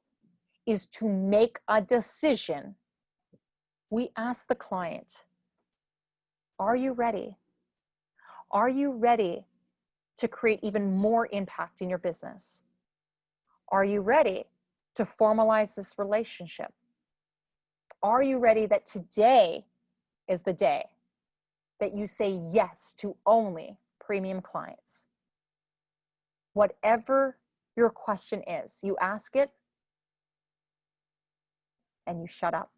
is to make a decision, we ask the client, are you ready? Are you ready to create even more impact in your business? Are you ready to formalize this relationship? Are you ready that today is the day that you say yes to only premium clients? Whatever your question is, you ask it and you shut up.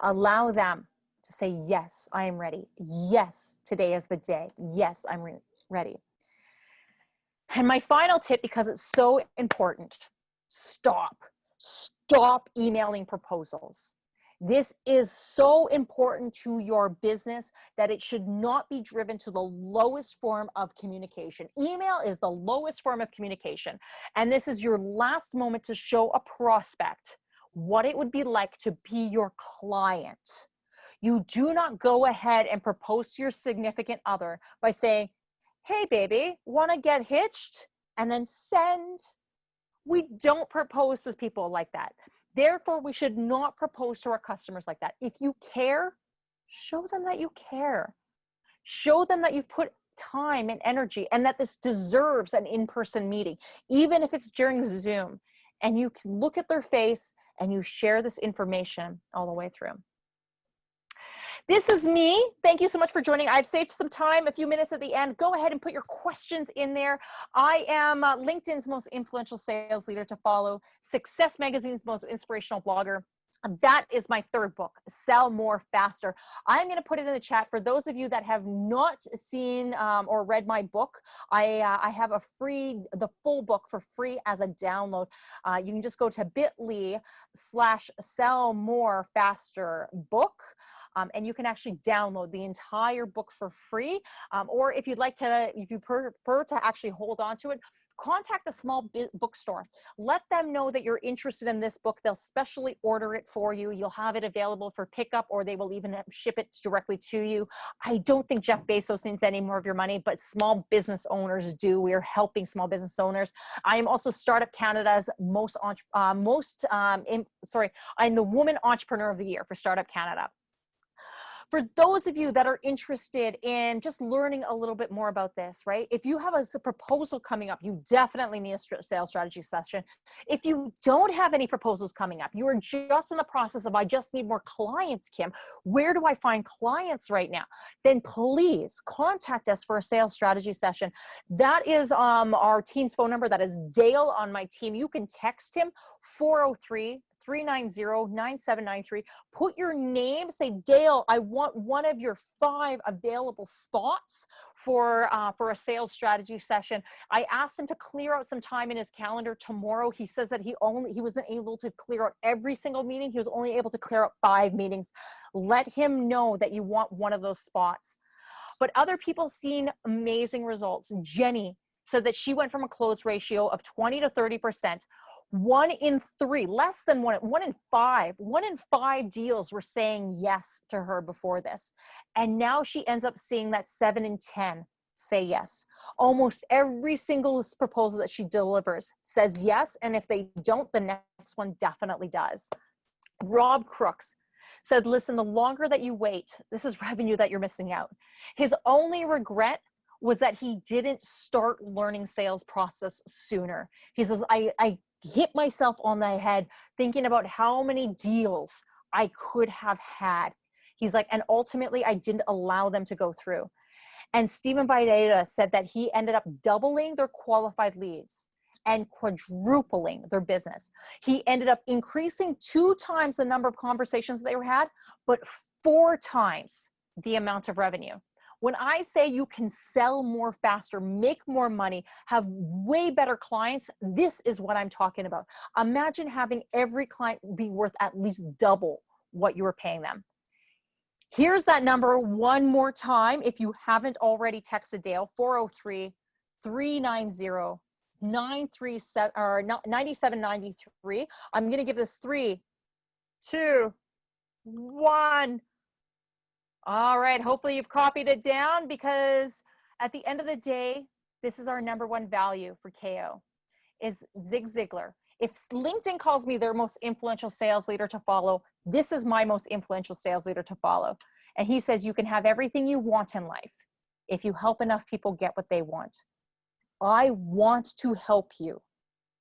Allow them to say, Yes, I am ready. Yes, today is the day. Yes, I'm re ready. And my final tip, because it's so important, stop. Stop emailing proposals. This is so important to your business that it should not be driven to the lowest form of communication. Email is the lowest form of communication. And this is your last moment to show a prospect what it would be like to be your client. You do not go ahead and propose to your significant other by saying, hey, baby, want to get hitched? And then send. We don't propose to people like that. Therefore, we should not propose to our customers like that. If you care, show them that you care. Show them that you've put time and energy and that this deserves an in-person meeting, even if it's during Zoom. And you can look at their face and you share this information all the way through. This is me. Thank you so much for joining. I've saved some time, a few minutes at the end. Go ahead and put your questions in there. I am uh, LinkedIn's most influential sales leader to follow, Success Magazine's most inspirational blogger. That is my third book, Sell More Faster. I'm going to put it in the chat for those of you that have not seen um, or read my book. I, uh, I have a free, the full book for free as a download. Uh, you can just go to bit.ly slash sell more faster book. Um, and you can actually download the entire book for free. Um, or if you'd like to, if you prefer to actually hold on to it, contact a small bookstore. Let them know that you're interested in this book. They'll specially order it for you. You'll have it available for pickup or they will even ship it directly to you. I don't think Jeff Bezos needs any more of your money, but small business owners do. We are helping small business owners. I am also Startup Canada's most, uh, most um, in, sorry, I'm the Woman Entrepreneur of the Year for Startup Canada for those of you that are interested in just learning a little bit more about this, right? If you have a, a, proposal coming up, you definitely need a sales strategy session. If you don't have any proposals coming up, you are just in the process of, I just need more clients, Kim. Where do I find clients right now? Then please contact us for a sales strategy session. That is um, our team's phone number. That is Dale on my team. You can text him 403 390-9793. Put your name, say, Dale, I want one of your five available spots for, uh, for a sales strategy session. I asked him to clear out some time in his calendar tomorrow. He says that he only, he wasn't able to clear out every single meeting. He was only able to clear out five meetings. Let him know that you want one of those spots. But other people seen amazing results. Jenny said that she went from a close ratio of 20 to 30% one in three, less than one, one in five, one in five deals were saying yes to her before this. And now she ends up seeing that seven in 10 say yes. Almost every single proposal that she delivers says yes. And if they don't, the next one definitely does. Rob Crooks said, listen, the longer that you wait, this is revenue that you're missing out. His only regret was that he didn't start learning sales process sooner. He says, I, I hit myself on the head thinking about how many deals I could have had. He's like, and ultimately I didn't allow them to go through. And Stephen Videda said that he ended up doubling their qualified leads and quadrupling their business. He ended up increasing two times the number of conversations they had, but four times the amount of revenue. When I say you can sell more faster, make more money, have way better clients, this is what I'm talking about. Imagine having every client be worth at least double what you were paying them. Here's that number one more time. If you haven't already texted Dale, 403 390 937 or 9793. I'm going to give this three, two, one. All right, hopefully you've copied it down because at the end of the day, this is our number one value for KO is Zig Ziglar. If LinkedIn calls me their most influential sales leader to follow, this is my most influential sales leader to follow. And he says you can have everything you want in life if you help enough people get what they want. I want to help you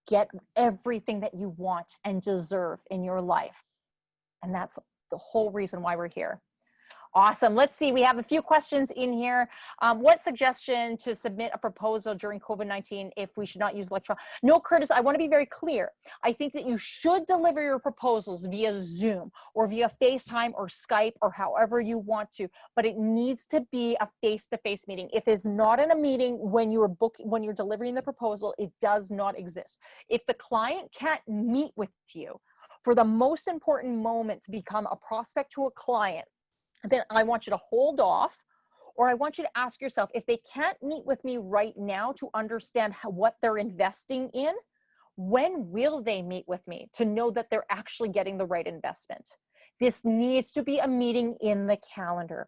get everything that you want and deserve in your life. And that's the whole reason why we're here. Awesome. Let's see. We have a few questions in here. Um, what suggestion to submit a proposal during COVID-19 if we should not use electronic? No, Curtis, I want to be very clear. I think that you should deliver your proposals via Zoom or via FaceTime or Skype or however you want to, but it needs to be a face-to-face -face meeting. If it's not in a meeting when you're booking, when you're delivering the proposal, it does not exist. If the client can't meet with you, for the most important moment to become a prospect to a client, then I want you to hold off or I want you to ask yourself if they can't meet with me right now to understand how, what they're investing in, when will they meet with me to know that they're actually getting the right investment? This needs to be a meeting in the calendar.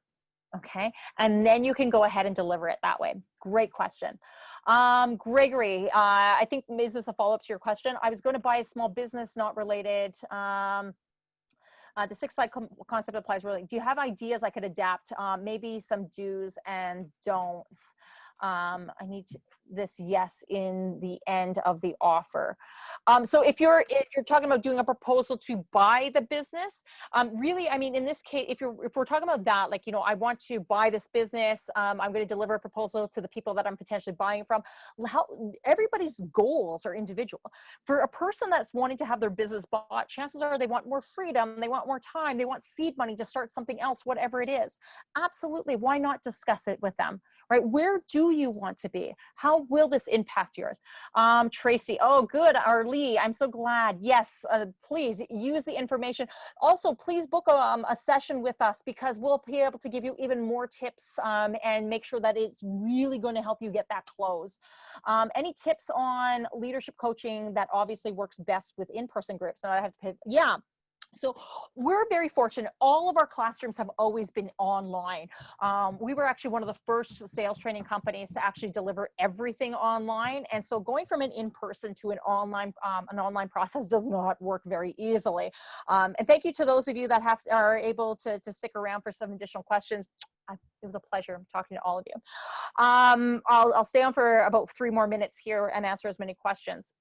Okay. And then you can go ahead and deliver it that way. Great question. Um, Gregory, uh, I think is this a follow up to your question? I was going to buy a small business, not related. Um, uh, the six slide concept applies really. Do you have ideas I could adapt? Um, maybe some do's and don'ts. Um, I need to, this yes in the end of the offer. Um, so if you're if you're talking about doing a proposal to buy the business, um, really, I mean, in this case, if you're if we're talking about that, like you know, I want to buy this business, um, I'm going to deliver a proposal to the people that I'm potentially buying from. How everybody's goals are individual. For a person that's wanting to have their business bought, chances are they want more freedom, they want more time, they want seed money to start something else, whatever it is. Absolutely, why not discuss it with them? Right? Where do you want to be? How will this impact yours? Um, Tracy, oh, good. Our Lee, I'm so glad. Yes, uh, please use the information. Also, please book a, um, a, session with us because we'll be able to give you even more tips um, and make sure that it's really going to help you get that close. Um, any tips on leadership coaching that obviously works best with in-person groups? And I have to pay, yeah, so we're very fortunate. All of our classrooms have always been online. Um, we were actually one of the first sales training companies to actually deliver everything online. And so going from an in-person to an online, um, an online process does not work very easily. Um, and thank you to those of you that have are able to, to stick around for some additional questions. I, it was a pleasure talking to all of you. Um, I'll, I'll stay on for about three more minutes here and answer as many questions.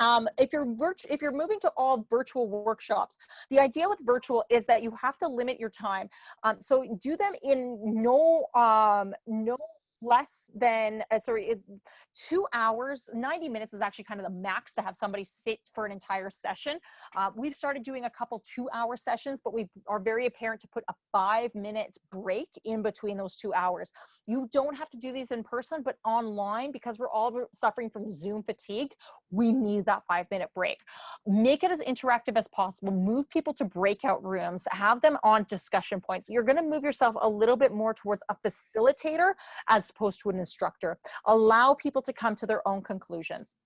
Um, if you're if you're moving to all virtual workshops, the idea with virtual is that you have to limit your time. Um, so do them in no um, no less than uh, sorry it's two hours 90 minutes is actually kind of the max to have somebody sit for an entire session. Uh, we've started doing a couple two hour sessions but we are very apparent to put a five minute break in between those two hours. You don't have to do these in person but online because we're all suffering from zoom fatigue we need that five minute break. Make it as interactive as possible. Move people to breakout rooms. Have them on discussion points. You're going to move yourself a little bit more towards a facilitator as opposed to an instructor. Allow people to come to their own conclusions.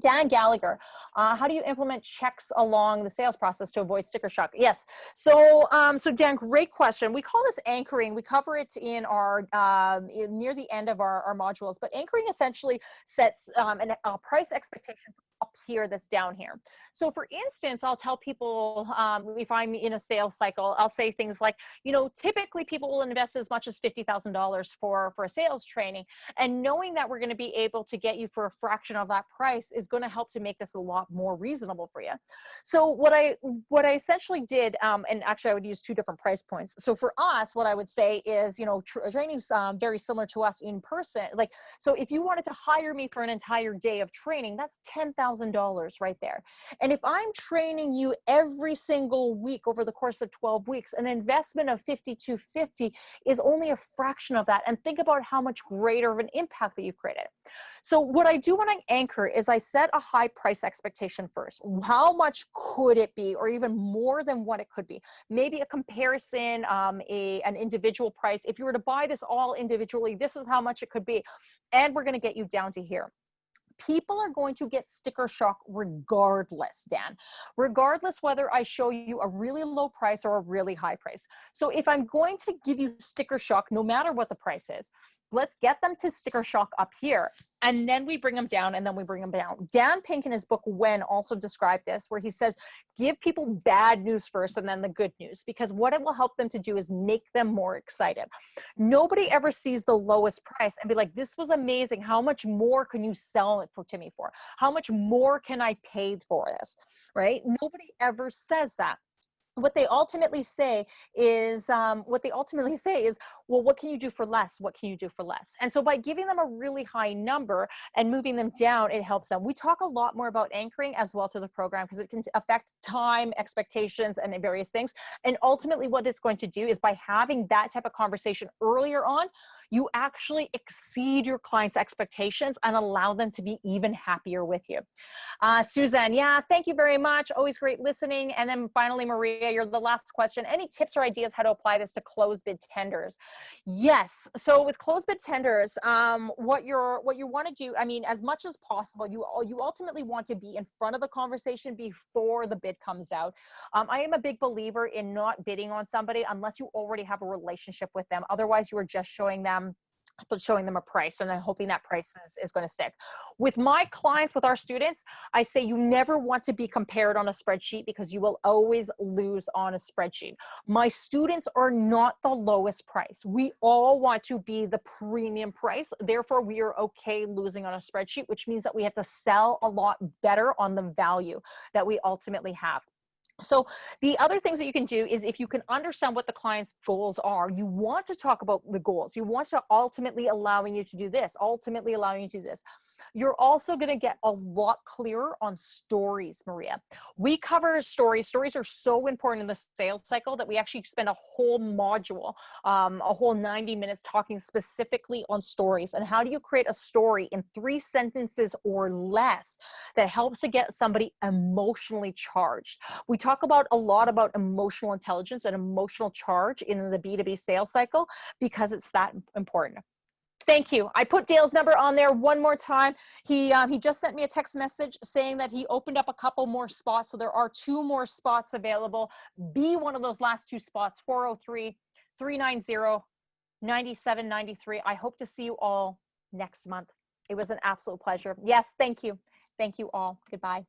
Dan Gallagher, uh, how do you implement checks along the sales process to avoid sticker shock? Yes. So, um, so Dan, great question. We call this anchoring. We cover it in our um, in, near the end of our, our modules. But anchoring essentially sets um, an, a price expectation up here that's down here. So for instance, I'll tell people um, if I'm in a sales cycle, I'll say things like, you know, typically people will invest as much as $50,000 for, for a sales training. And knowing that we're going to be able to get you for a fraction of that price is going to help to make this a lot more reasonable for you. So what I, what I essentially did, um, and actually I would use two different price points. So for us, what I would say is, you know, tra training's um, very similar to us in person. Like, so if you wanted to hire me for an entire day of training, that's 10,000 $1,000 right there. And if I'm training you every single week over the course of 12 weeks, an investment of 5250 is only a fraction of that. And think about how much greater of an impact that you've created. So what I do when I anchor is I set a high price expectation first. How much could it be, or even more than what it could be? Maybe a comparison, um, a, an individual price. If you were to buy this all individually, this is how much it could be. And we're gonna get you down to here people are going to get sticker shock regardless, Dan, regardless whether I show you a really low price or a really high price. So if I'm going to give you sticker shock, no matter what the price is, let's get them to sticker shock up here. And then we bring them down and then we bring them down. Dan pink in his book when also described this where he says give people bad news first and then the good news because what it will help them to do is make them more excited. Nobody ever sees the lowest price and be like this was amazing. How much more can you sell it for to me for? How much more can i pay for this? Right? Nobody ever says that what they ultimately say is um, what they ultimately say is well what can you do for less? What can you do for less? And so by giving them a really high number and moving them down it helps them. We talk a lot more about anchoring as well to the program because it can affect time expectations and various things. And ultimately what it's going to do is by having that type of conversation earlier on you actually exceed your clients expectations and allow them to be even happier with you. Uh, suzanne yeah thank you very much. Always great listening. And then finally maria you're the last question. Any tips or ideas how to apply this to closed bid tenders? Yes. So with closed bid tenders, um, what you're what you want to do, I mean, as much as possible, you all you ultimately want to be in front of the conversation before the bid comes out. Um, I am a big believer in not bidding on somebody unless you already have a relationship with them. Otherwise, you are just showing them showing them a price and then hoping that price is, is going to stick. With my clients, with our students, I say you never want to be compared on a spreadsheet because you will always lose on a spreadsheet. My students are not the lowest price. We all want to be the premium price. Therefore, we are okay losing on a spreadsheet, which means that we have to sell a lot better on the value that we ultimately have. So the other things that you can do is if you can understand what the client's goals are, you want to talk about the goals. You want to ultimately allowing you to do this, ultimately allowing you to do this. You're also going to get a lot clearer on stories, Maria. We cover stories. Stories are so important in the sales cycle that we actually spend a whole module, um, a whole 90 minutes talking specifically on stories and how do you create a story in three sentences or less that helps to get somebody emotionally charged. We talk about a lot about emotional intelligence and emotional charge in the B2B sales cycle because it's that important. Thank you. I put Dale's number on there one more time. He um, he just sent me a text message saying that he opened up a couple more spots. So there are two more spots available. Be one of those last two spots, 403 390 9793. I hope to see you all next month. It was an absolute pleasure. Yes, thank you. Thank you all. Goodbye.